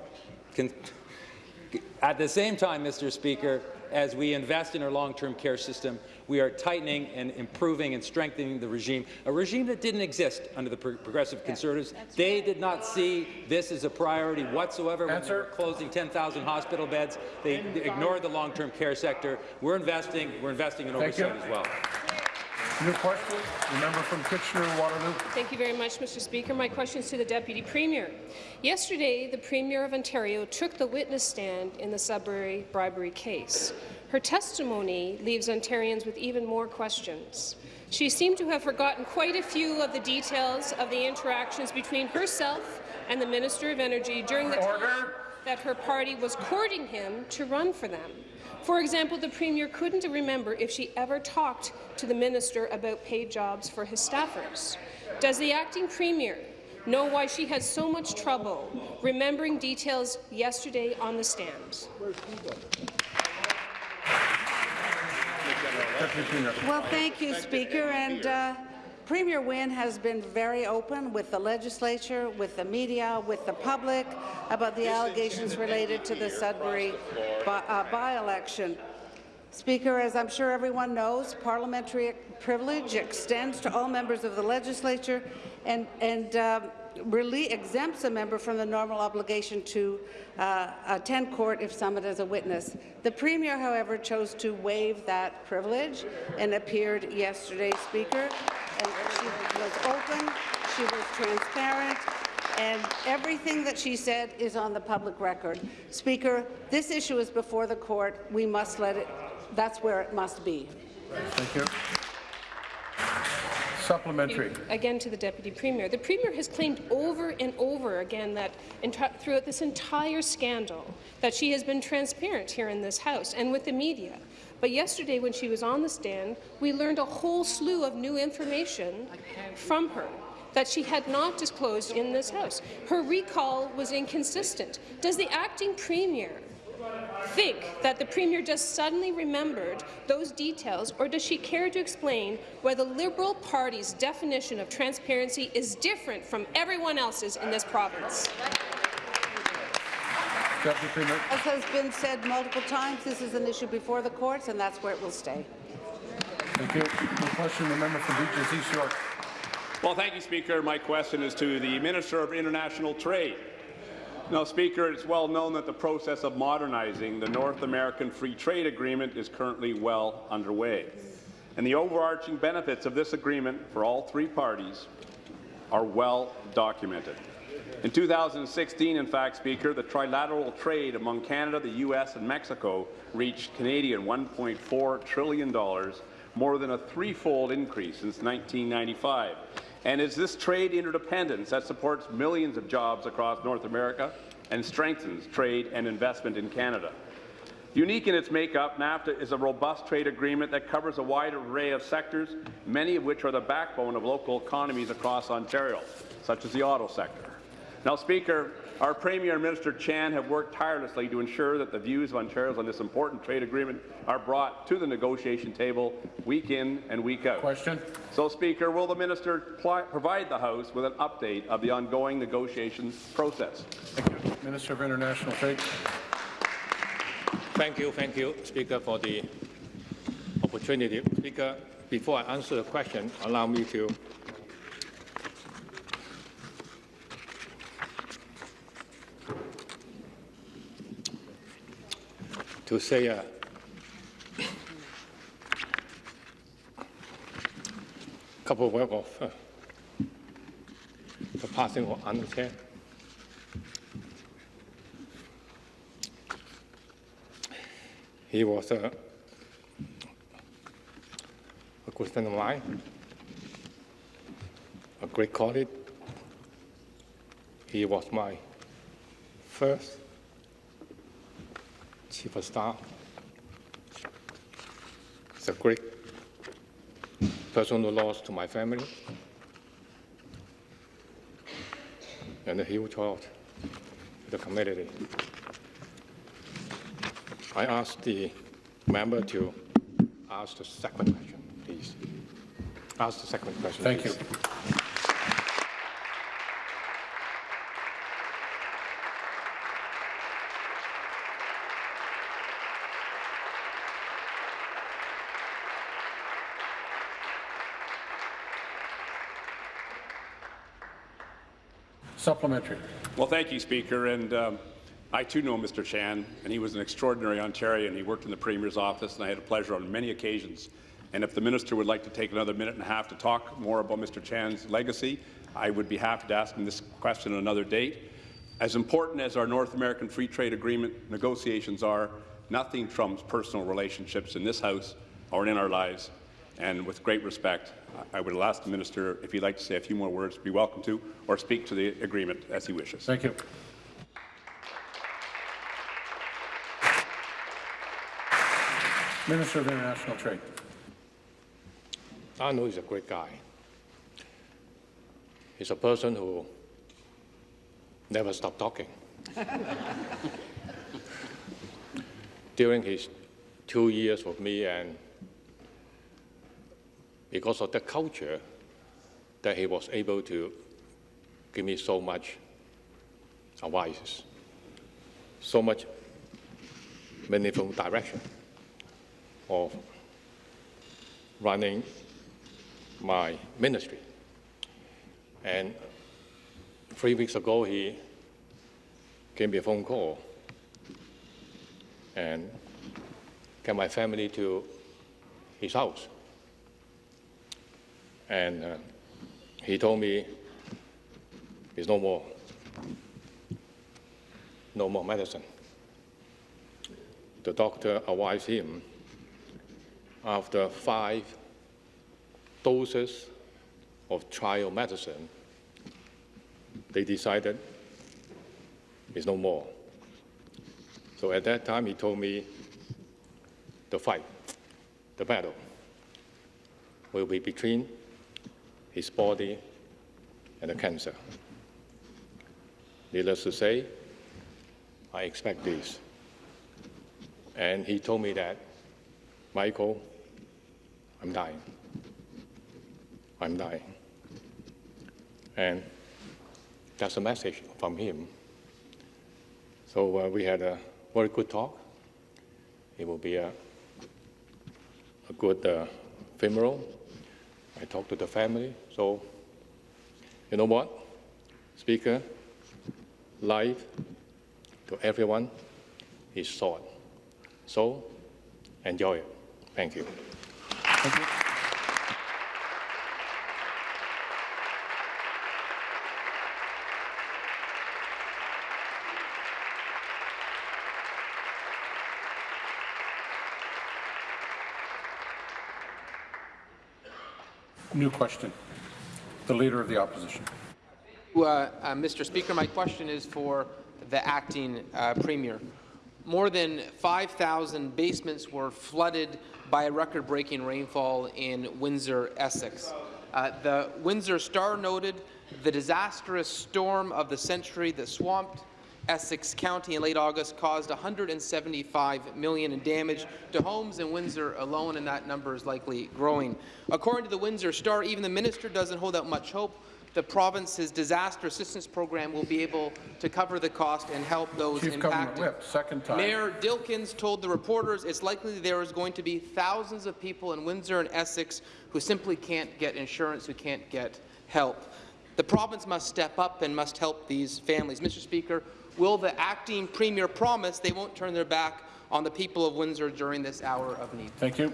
At the same time, Mr. Speaker, as we invest in our long-term care system, we are tightening and improving and strengthening the regime, a regime that didn't exist under the Pro Progressive Conservatives. They did not see this as a priority whatsoever when they were closing 10,000 hospital beds. They ignored the long-term care sector. We're investing. We're investing in Thank you. oversight as well. New question, the member from Kitchener-Waterloo. Thank you very much, Mr. Speaker. My question is to the Deputy Premier. Yesterday, the Premier of Ontario took the witness stand in the Sudbury bribery case. Her testimony leaves Ontarians with even more questions. She seemed to have forgotten quite a few of the details of the interactions between herself and the Minister of Energy during the time that her party was courting him to run for them. For example, the Premier couldn't remember if she ever talked to the minister about paid jobs for his staffers. Does the acting Premier know why she had so much trouble remembering details yesterday on the stand? Well, thank you, Speaker. And uh, Premier Wynne has been very open with the legislature, with the media, with the public about the allegations related to the Sudbury by- uh, by-election. Speaker, as I'm sure everyone knows, parliamentary privilege extends to all members of the legislature and, and uh, really exempts a member from the normal obligation to uh, attend court if summoned as a witness. The Premier, however, chose to waive that privilege and appeared yesterday, Speaker. And she was open, she was transparent, and everything that she said is on the public record. Speaker, this issue is before the court. We must let it, that's where it must be. Thank you. Supplementary. Again to the Deputy Premier. The Premier has claimed over and over again that throughout this entire scandal that she has been transparent here in this House and with the media. But yesterday, when she was on the stand, we learned a whole slew of new information from her that she had not disclosed in this House. Her recall was inconsistent. Does the acting Premier think that the Premier just suddenly remembered those details, or does she care to explain why the Liberal Party's definition of transparency is different from everyone else's in this province? Deputy Premier. As has been said multiple times, this is an issue before the courts, and that's where it will stay. Thank you. New question, the member from Beaches East York. Well, thank you, Speaker. My question is to the Minister of International Trade. Now, Speaker, it's well known that the process of modernizing the North American Free Trade Agreement is currently well underway. And the overarching benefits of this agreement for all three parties are well documented. In 2016, in fact, Speaker, the trilateral trade among Canada, the U.S. and Mexico reached Canadian $1.4 trillion, more than a threefold increase since 1995. And it's this trade interdependence that supports millions of jobs across North America and strengthens trade and investment in Canada. Unique in its makeup, NAFTA is a robust trade agreement that covers a wide array of sectors, many of which are the backbone of local economies across Ontario, such as the auto sector. Now, Speaker, our Premier and Minister Chan have worked tirelessly to ensure that the views of Ontarians on this important trade agreement are brought to the negotiation table week in and week out. Question. So, Speaker, will the minister provide the House with an update of the ongoing negotiations process? Thank you. Minister of International Trade. Thank you, thank you, Speaker, for the opportunity. Speaker, before I answer the question, allow me to to say a couple of words of uh, the passing of Arnold Chan. He was a, a good friend of mine, a great colleague. He was my first chief of staff. It's a great personal loss to my family and a huge loss to the community. I ask the member to ask the second question, please. Ask the second question. Thank please. you. Supplementary. Well, thank you, Speaker. And um, I too know Mr. Chan, and he was an extraordinary Ontarian. And he worked in the Premier's office, and I had a pleasure on many occasions. And if the minister would like to take another minute and a half to talk more about Mr. Chan's legacy, I would be happy to ask him this question on another date. As important as our North American Free Trade Agreement negotiations are, nothing trumps personal relationships in this House or in our lives. And with great respect, I would ask the minister if he'd like to say a few more words, be welcome to, or speak to the agreement as he wishes. Thank you. Minister of International Trade. I know he's a great guy. He's a person who never stopped talking. [LAUGHS] During his two years with me, and because of the culture, that he was able to give me so much advice, so much meaningful direction of running my ministry. And three weeks ago, he gave me a phone call and get my family to his house. And uh, he told me there's no more, no more medicine. The doctor advised him after five doses of trial medicine, they decided it's no more. So at that time, he told me the fight, the battle, will be between his body and the cancer. Needless to say, I expect this. And he told me that, Michael, I'm dying. I'm dying. And that's a message from him. So uh, we had a very good talk. It will be a, a good uh, funeral. I talked to the family. So, you know what, Speaker? Life to everyone is short. So, enjoy it. Thank you. Thank you. New question. The Leader of the Opposition. Uh, uh, Mr. Speaker, my question is for the acting uh, Premier. More than 5,000 basements were flooded by a record-breaking rainfall in Windsor, Essex. Uh, the Windsor Star noted the disastrous storm of the century that swamped Essex County in late August caused 175 million in damage to homes in Windsor alone, and that number is likely growing. According to the Windsor Star, even the minister doesn't hold out much hope the province's disaster assistance program will be able to cover the cost and help those Chief impacted. Whip, second time. Mayor Dilkens told the reporters it's likely there is going to be thousands of people in Windsor and Essex who simply can't get insurance, who can't get help. The province must step up and must help these families. Mr. Speaker, will the acting premier promise they won't turn their back on the people of Windsor during this hour of need? Thank you.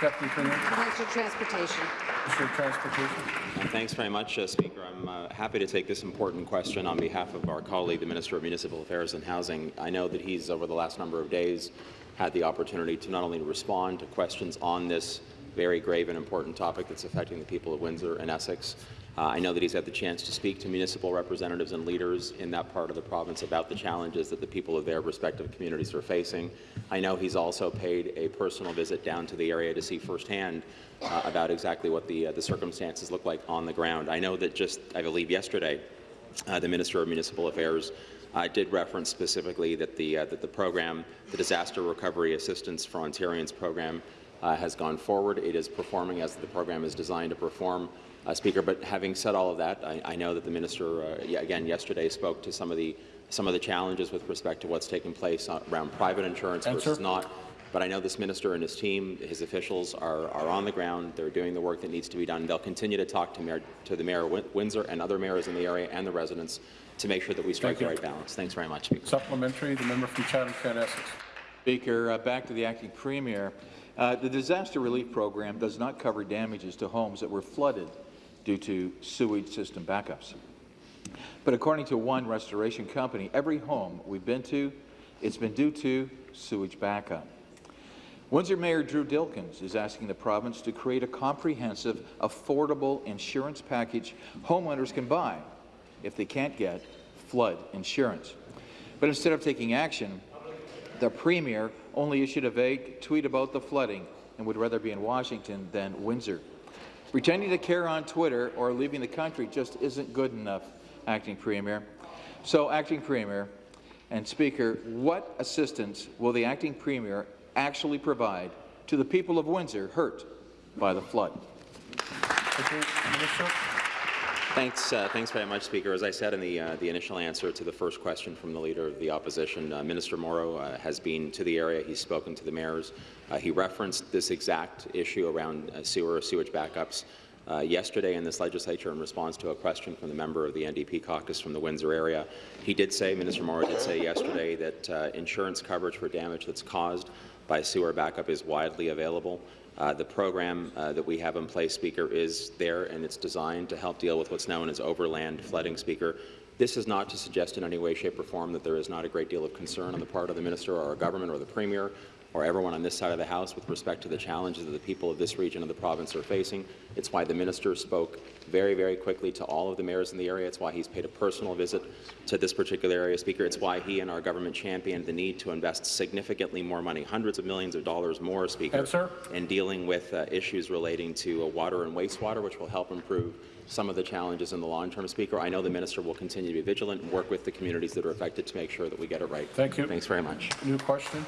Deputy Premier. Minister of Transportation. Minister of Transportation. Thanks very much, uh, Speaker. I'm uh, happy to take this important question on behalf of our colleague, the Minister of Municipal Affairs and Housing. I know that he's, over the last number of days, had the opportunity to not only respond to questions on this very grave and important topic that's affecting the people of Windsor and Essex, uh, I know that he's had the chance to speak to municipal representatives and leaders in that part of the province about the challenges that the people of their respective communities are facing. I know he's also paid a personal visit down to the area to see firsthand uh, about exactly what the, uh, the circumstances look like on the ground. I know that just, I believe yesterday, uh, the Minister of Municipal Affairs uh, did reference specifically that the, uh, that the program, the Disaster Recovery Assistance for Ontarians program, uh, has gone forward. It is performing as the program is designed to perform uh, Speaker. But having said all of that, I, I know that the minister, uh, again yesterday, spoke to some of the some of the challenges with respect to what's taking place around private insurance Answer. versus not. But I know this minister and his team, his officials, are, are on the ground. They're doing the work that needs to be done. They'll continue to talk to, Mayor, to the Mayor of Windsor and other mayors in the area and the residents to make sure that we strike the right balance. Thanks very much, Speaker. Supplementary, the member from Chatham-Kent Essex. Speaker, uh, back to the acting premier. Uh, the disaster relief program does not cover damages to homes that were flooded due to sewage system backups. But according to one restoration company, every home we've been to, it's been due to sewage backup. Windsor Mayor Drew Dilkens is asking the province to create a comprehensive, affordable insurance package homeowners can buy if they can't get flood insurance. But instead of taking action, the Premier only issued a vague tweet about the flooding and would rather be in Washington than Windsor. Pretending to care on Twitter or leaving the country just isn't good enough, Acting Premier. So, Acting Premier and Speaker, what assistance will the Acting Premier actually provide to the people of Windsor hurt by the flood? Thanks, uh, thanks very much, Speaker. As I said in the, uh, the initial answer to the first question from the Leader of the Opposition, uh, Minister Mauro uh, has been to the area. He's spoken to the mayors. Uh, he referenced this exact issue around uh, sewer or sewage backups yesterday in this legislature in response to a question from the member of the NDP caucus from the Windsor area. He did say, Minister Mauro did say yesterday that insurance coverage for damage that's caused by sewer backup is widely available. Uh, the program uh, that we have in place, Speaker, is there and it's designed to help deal with what's known as overland flooding, Speaker. This is not to suggest in any way, shape or form that there is not a great deal of concern on the part of the Minister or our government or the Premier or everyone on this side of the House with respect to the challenges that the people of this region of the province are facing. It's why the minister spoke very, very quickly to all of the mayors in the area. It's why he's paid a personal visit to this particular area, Speaker. It's why he and our government championed the need to invest significantly more money, hundreds of millions of dollars more, Speaker, Answer. in dealing with uh, issues relating to uh, water and wastewater, which will help improve some of the challenges in the long term, Speaker. I know the minister will continue to be vigilant and work with the communities that are affected to make sure that we get it right. Thank you. Thanks very much. New question.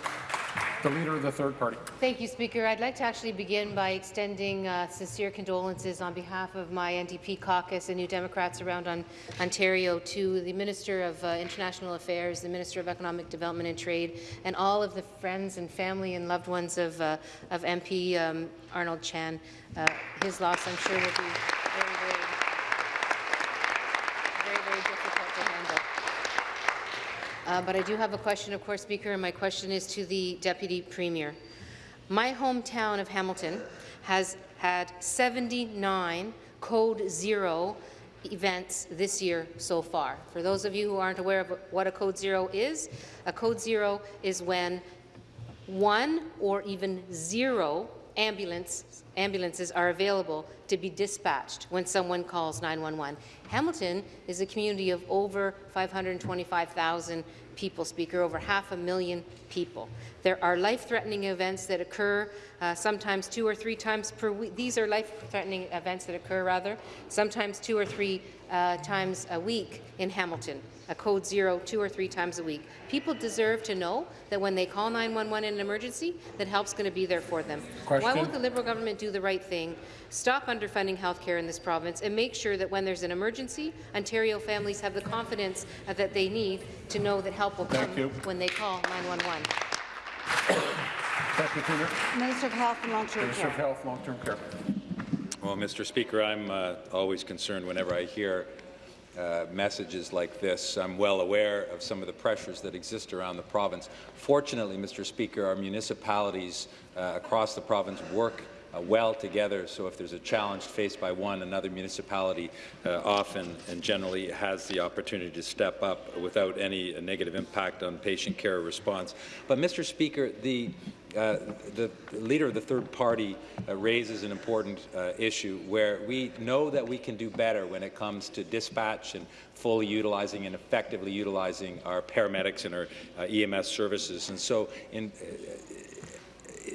The Leader of the Third Party. Thank you, Speaker. I'd like to actually begin by extending uh, sincere condolences on behalf of my NDP caucus and New Democrats around on Ontario to the Minister of uh, International Affairs, the Minister of Economic Development and Trade, and all of the friends and family and loved ones of, uh, of MP um, Arnold Chan. Uh, his loss, I'm sure, will be very, very Uh, but I do have a question, of course, Speaker, and my question is to the Deputy Premier. My hometown of Hamilton has had 79 Code Zero events this year so far. For those of you who aren't aware of what a Code Zero is, a Code Zero is when one or even zero ambulance, ambulances are available to be dispatched when someone calls 911. Hamilton is a community of over 525,000 people, Speaker, over half a million people. There are life-threatening events that occur uh, sometimes two or three times per week. These are life-threatening events that occur, rather, sometimes two or three uh, times a week in Hamilton, a code zero two or three times a week. People deserve to know that when they call 911 in an emergency, that help's going to be there for them. Question. Why won't the Liberal government do the right thing, stop underfunding health care in this province, and make sure that when there's an emergency, Ontario families have the confidence uh, that they need to know that help will come when they call 911? Minister of Health and Long-Term Minister of Health, Long-Term Care. Well, Mr. Speaker, I'm uh, always concerned whenever I hear uh, messages like this. I'm well aware of some of the pressures that exist around the province. Fortunately, Mr. Speaker, our municipalities uh, across the province work well together, so if there's a challenge faced by one, another municipality uh, often and generally has the opportunity to step up without any negative impact on patient care response. But, Mr. Speaker, the uh, the leader of the third party uh, raises an important uh, issue where we know that we can do better when it comes to dispatch and fully utilizing and effectively utilizing our paramedics and our uh, EMS services. And so, in,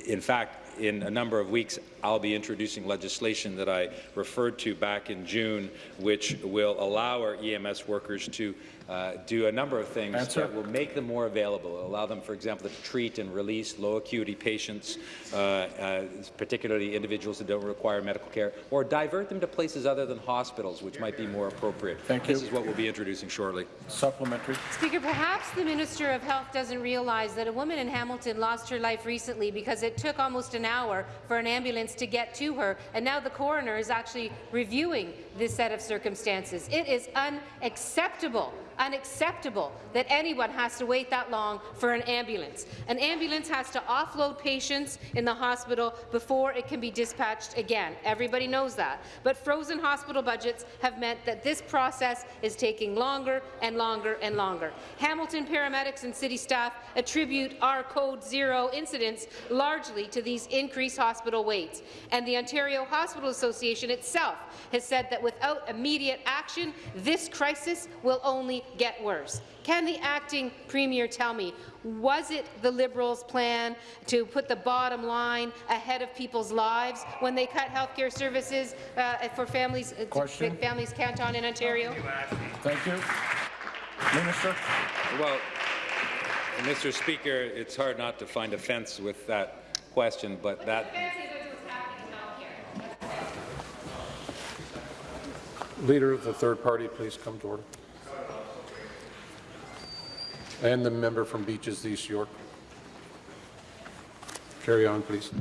in fact, in a number of weeks, I'll be introducing legislation that I referred to back in June, which will allow our EMS workers to uh, do a number of things Answer. that will make them more available, allow them, for example, to treat and release low acuity patients, uh, uh, particularly individuals that don't require medical care, or divert them to places other than hospitals, which might be more appropriate. Thank This you. is what we'll be introducing shortly. Supplementary. Speaker, perhaps the Minister of Health doesn't realize that a woman in Hamilton lost her life recently because it took almost an hour for an ambulance to get to her, and now the coroner is actually reviewing this set of circumstances. It is unacceptable unacceptable that anyone has to wait that long for an ambulance. An ambulance has to offload patients in the hospital before it can be dispatched again. Everybody knows that. But frozen hospital budgets have meant that this process is taking longer and longer and longer. Hamilton paramedics and city staff attribute our Code Zero incidents largely to these increased hospital waits. And the Ontario Hospital Association itself has said that without immediate action, this crisis will only get worse. Can the acting premier tell me, was it the Liberals' plan to put the bottom line ahead of people's lives when they cut healthcare services uh, for families, uh, to Question. families Canton in Ontario? Thank you. Minister. Well, Mr. Speaker, it's hard not to find offence with that question, but that Leader of the third party, please come to order. And the member from Beaches East York. Carry on, please.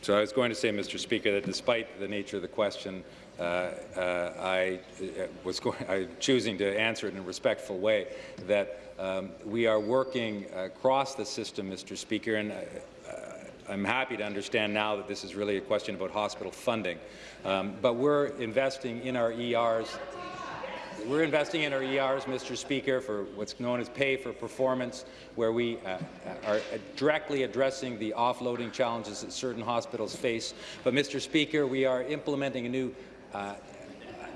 So I was going to say, Mr. Speaker, that despite the nature of the question, uh, uh, I uh, was going, I, choosing to answer it in a respectful way, that um, we are working across the system, Mr. Speaker, and uh, I'm happy to understand now that this is really a question about hospital funding. Um, but we're investing in our ERs we're investing in our ERs, Mr. Speaker, for what's known as pay for performance, where we uh, are directly addressing the offloading challenges that certain hospitals face. But, Mr. Speaker, we are implementing a new uh,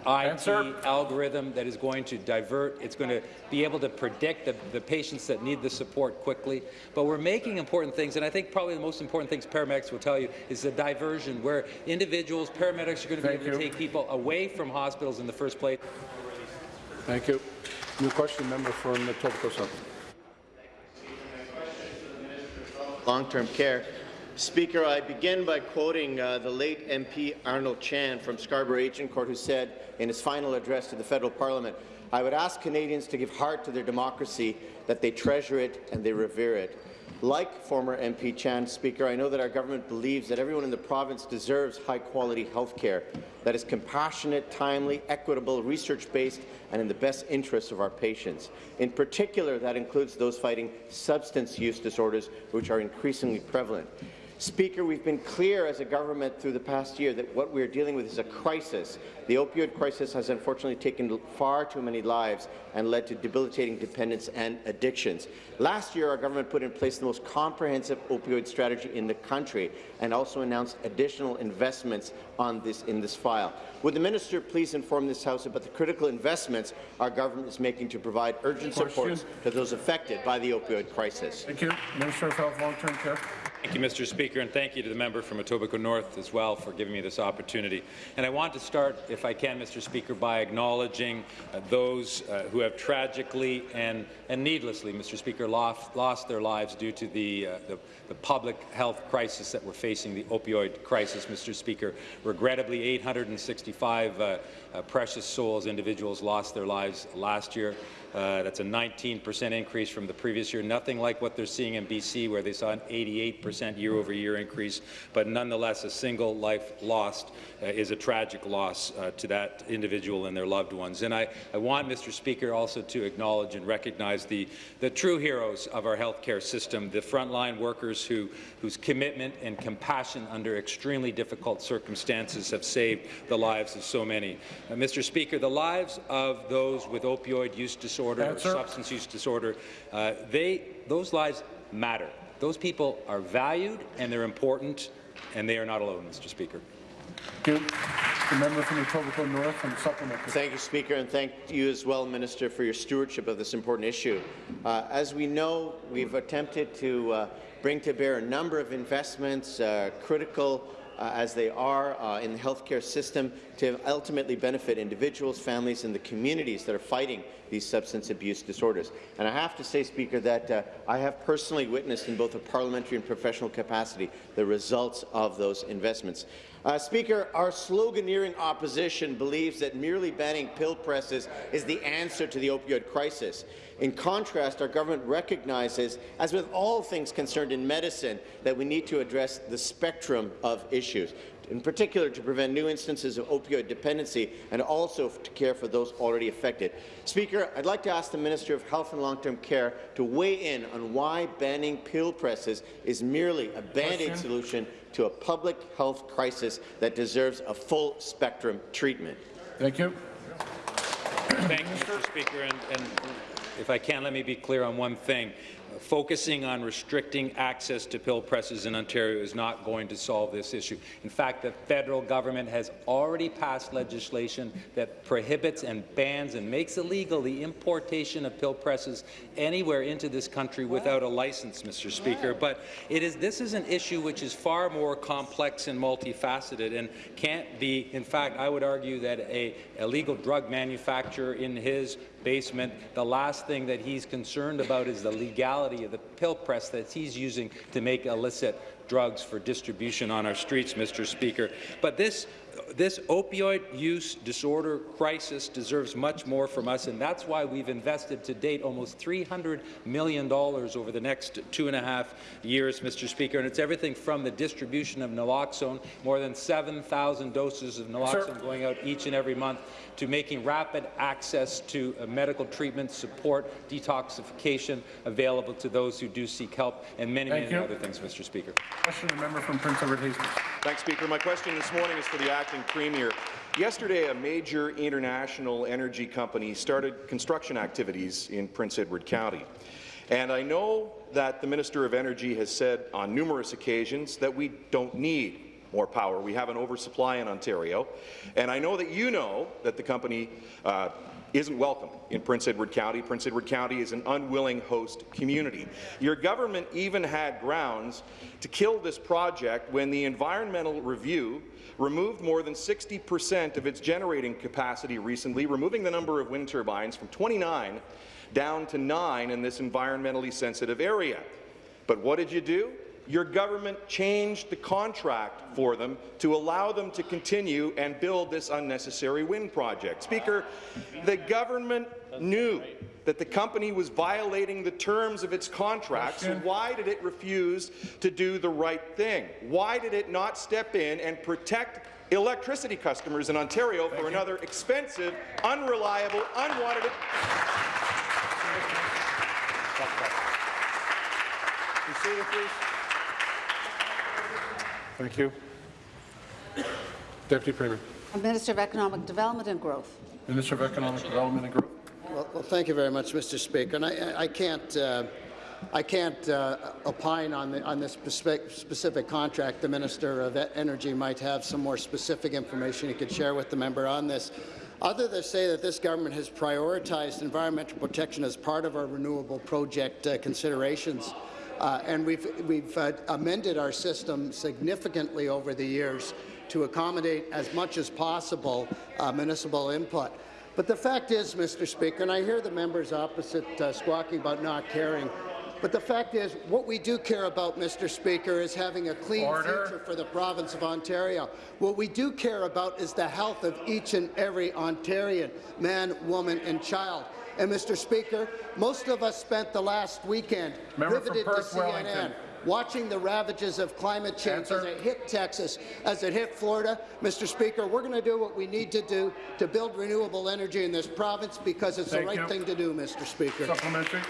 IT algorithm that is going to divert, it's going to be able to predict the, the patients that need the support quickly. But we're making important things, and I think probably the most important things paramedics will tell you is the diversion, where individuals, paramedics are going to be Thank able to take people away from hospitals in the first place. Thank you. New question, member from Etobicoke South. long-term care. Speaker, I begin by quoting uh, the late MP Arnold Chan from Scarborough Agincourt, who said in his final address to the federal parliament, I would ask Canadians to give heart to their democracy, that they treasure it and they revere it. Like former MP Chan, Speaker, I know that our government believes that everyone in the province deserves high-quality health care that is compassionate, timely, equitable, research-based, and in the best interests of our patients. In particular, that includes those fighting substance use disorders, which are increasingly prevalent. Speaker, we've been clear as a government through the past year that what we're dealing with is a crisis. The opioid crisis has unfortunately taken far too many lives and led to debilitating dependence and addictions. Last year, our government put in place the most comprehensive opioid strategy in the country and also announced additional investments on this in this file. Would the minister please inform this House about the critical investments our government is making to provide urgent support to those affected by the opioid crisis? Thank you. Minister of Health, Long-Term Care. Thank you, Mr. Speaker, and thank you to the member from Etobicoke North as well for giving me this opportunity. And I want to start, if I can, Mr. Speaker, by acknowledging uh, those uh, who have tragically and, and needlessly, Mr. Speaker, lost, lost their lives due to the, uh, the, the public health crisis that we're facing, the opioid crisis, Mr. Speaker. Regrettably, 865 uh, uh, precious souls, individuals, lost their lives last year. Uh, that's a 19% increase from the previous year. Nothing like what they're seeing in BC, where they saw an 88% year-over-year increase. But nonetheless, a single life lost uh, is a tragic loss uh, to that individual and their loved ones. And I, I want, Mr. Speaker, also to acknowledge and recognize the, the true heroes of our healthcare system, the frontline workers who, whose commitment and compassion under extremely difficult circumstances have saved the lives of so many. Uh, Mr. Speaker, the lives of those with opioid use disorder Answer. or substance use disorder, uh, they, those lives matter. Those people are valued and they're important, and they are not alone, Mr. Speaker. Thank you. The member from Etobicoke North and supplementary. Thank you, Speaker, and thank you as well, Minister, for your stewardship of this important issue. Uh, as we know, we've attempted to uh, bring to bear a number of investments, uh, critical uh, as they are uh, in the healthcare system to ultimately benefit individuals, families, and the communities that are fighting these substance abuse disorders. And I have to say, Speaker, that uh, I have personally witnessed in both a parliamentary and professional capacity the results of those investments. Uh, Speaker, our sloganeering opposition believes that merely banning pill presses is the answer to the opioid crisis. In contrast, our government recognizes, as with all things concerned in medicine, that we need to address the spectrum of issues, in particular to prevent new instances of opioid dependency and also to care for those already affected. Speaker, I'd like to ask the Minister of Health and Long-Term Care to weigh in on why banning pill presses is merely a band-aid solution to a public health crisis that deserves a full spectrum treatment. Thank you. Thank you, Mr. Speaker. And, and if I can, let me be clear on one thing. Focusing on restricting access to pill presses in Ontario is not going to solve this issue. In fact, the federal government has already passed legislation that prohibits and bans and makes illegal the importation of pill presses anywhere into this country without a license, Mr. Speaker. But it is, this is an issue which is far more complex and multifaceted and can't be, in fact, I would argue that a illegal drug manufacturer in his basement, the last thing that he's concerned about is the legality of the pill press that he's using to make illicit drugs for distribution on our streets, Mr. Speaker. But this this opioid use disorder crisis deserves much more from us, and that's why we've invested to date almost $300 million over the next two and a half years, Mr. Speaker, and it's everything from the distribution of naloxone, more than 7,000 doses of naloxone Sir. going out each and every month, to making rapid access to uh, medical treatment, support, detoxification available to those who do seek help, and many, Thank many you. other things, Mr. Speaker. Question, the member from Prince Edward Hastings. Thanks, Speaker. My question this morning is for the acting premier. Yesterday, a major international energy company started construction activities in Prince Edward County. And I know that the Minister of Energy has said on numerous occasions that we don't need more power. We have an oversupply in Ontario. And I know that you know that the company uh, isn't welcome in Prince Edward County. Prince Edward County is an unwilling host community. Your government even had grounds to kill this project when the environmental review removed more than 60 percent of its generating capacity recently, removing the number of wind turbines from 29 down to 9 in this environmentally sensitive area. But what did you do? your government changed the contract for them to allow them to continue and build this unnecessary wind project. Speaker, the government knew that the company was violating the terms of its contract, so why did it refuse to do the right thing? Why did it not step in and protect electricity customers in Ontario Thank for you. another expensive, unreliable, unwanted... please. Thank you. Deputy Premier. Minister of Economic Development and Growth. Minister of Economic Development and Growth. Well, well thank you very much, Mr. Speaker. And I, I can't, uh, I can't uh, opine on, the, on this specific, contract. The Minister of Energy might have some more specific information he could share with the member on this. Other than say that this government has prioritized environmental protection as part of our renewable project uh, considerations. Uh, and we've, we've uh, amended our system significantly over the years to accommodate as much as possible uh, municipal input. But the fact is, Mr. Speaker, and I hear the members opposite uh, squawking about not caring, but the fact is, what we do care about, Mr. Speaker, is having a clean Order. future for the province of Ontario. What we do care about is the health of each and every Ontarian, man, woman and child. And, Mr. Speaker, most of us spent the last weekend Member riveted to CNN, Wellington. Watching the ravages of climate change Answer. as it hit Texas, as it hit Florida. Mr. Speaker, we're going to do what we need to do to build renewable energy in this province because it's Thank the right you. thing to do, Mr. Speaker. Supplementary.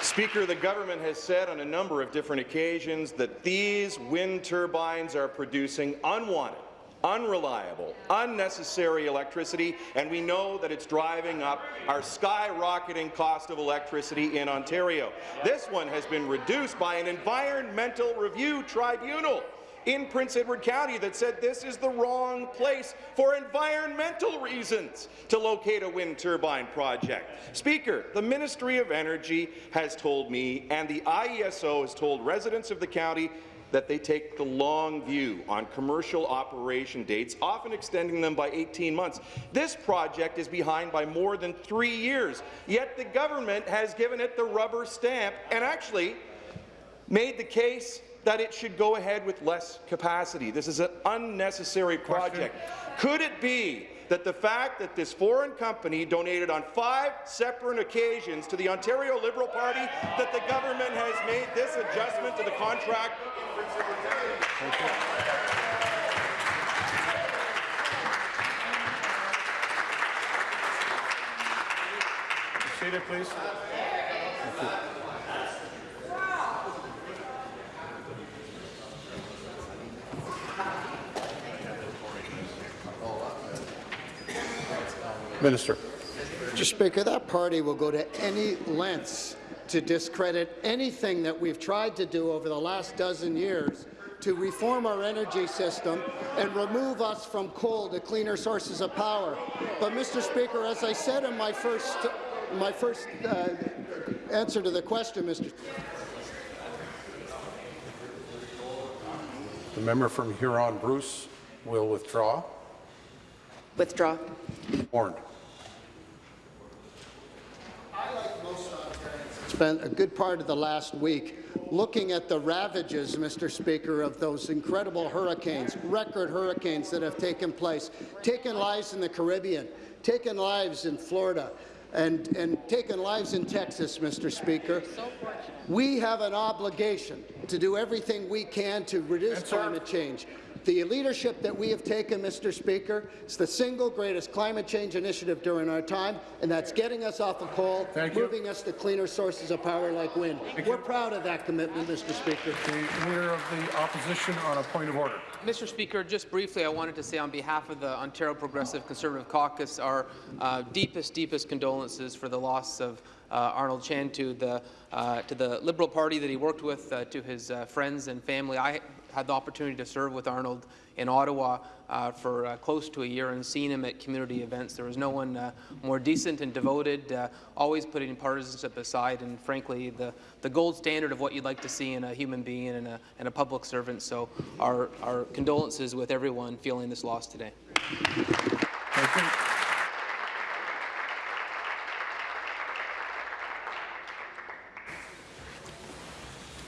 Speaker, the government has said on a number of different occasions that these wind turbines are producing unwanted unreliable, unnecessary electricity, and we know that it's driving up our skyrocketing cost of electricity in Ontario. This one has been reduced by an environmental review tribunal in Prince Edward County that said this is the wrong place for environmental reasons to locate a wind turbine project. Speaker, the Ministry of Energy has told me and the IESO has told residents of the county that they take the long view on commercial operation dates, often extending them by 18 months. This project is behind by more than three years, yet the government has given it the rubber stamp and actually made the case that it should go ahead with less capacity. This is an unnecessary project. Could it be that the fact that this foreign company donated on five separate occasions to the Ontario Liberal Party that the government has made this adjustment to the contract? Seated, please. Minister. Mr. Speaker, that party will go to any lengths to discredit anything that we've tried to do over the last dozen years to reform our energy system and remove us from coal to cleaner sources of power. But, Mr. Speaker, as I said in my first, my first uh, answer to the question, Mr. The member from Huron-Bruce will withdraw. Withdraw. Warned. Spent a good part of the last week looking at the ravages, Mr. Speaker, of those incredible hurricanes, record hurricanes that have taken place, taken lives in the Caribbean, taken lives in Florida, and, and taken lives in Texas, Mr. Speaker. We have an obligation to do everything we can to reduce climate change. The leadership that we have taken, Mr. Speaker, is the single greatest climate change initiative during our time, and that's getting us off of coal, moving us to cleaner sources of power like wind. We're proud of that commitment, Mr. Speaker. The Leader of the Opposition on a point of order. Mr. Speaker, just briefly, I wanted to say on behalf of the Ontario Progressive Conservative Caucus our uh, deepest, deepest condolences for the loss of uh, Arnold Chan to the uh, to the Liberal Party that he worked with, uh, to his uh, friends and family. I had the opportunity to serve with Arnold in Ottawa uh, for uh, close to a year and seen him at community events. There was no one uh, more decent and devoted, uh, always putting partisanship aside, and frankly, the, the gold standard of what you'd like to see in a human being and a, and a public servant. So our, our condolences with everyone feeling this loss today.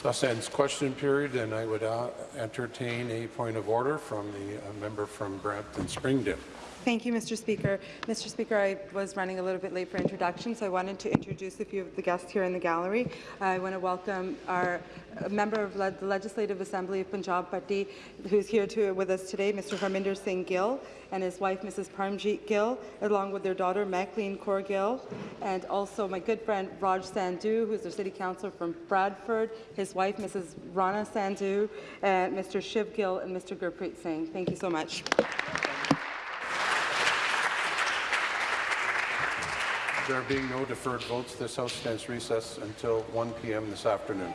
Thus ends question period, and I would uh, entertain a point of order from the uh, member from Brampton Springdale. Thank you, Mr. Speaker. Mr. Speaker, I was running a little bit late for introduction, so I wanted to introduce a few of the guests here in the gallery. I want to welcome our member of the Legislative Assembly of Punjab Party, who's here to, with us today, Mr. Harminder Singh Gill, and his wife, Mrs. Parmjeet Gill, along with their daughter, Maclean Kaur Gill, and also my good friend Raj Sandhu, who's their city councillor from Bradford, his wife, Mrs. Rana Sandhu, and Mr. Shiv Gill, and Mr. Gurpreet Singh. Thank you so much. There being no deferred votes, this House stands recess until 1 p.m. this afternoon.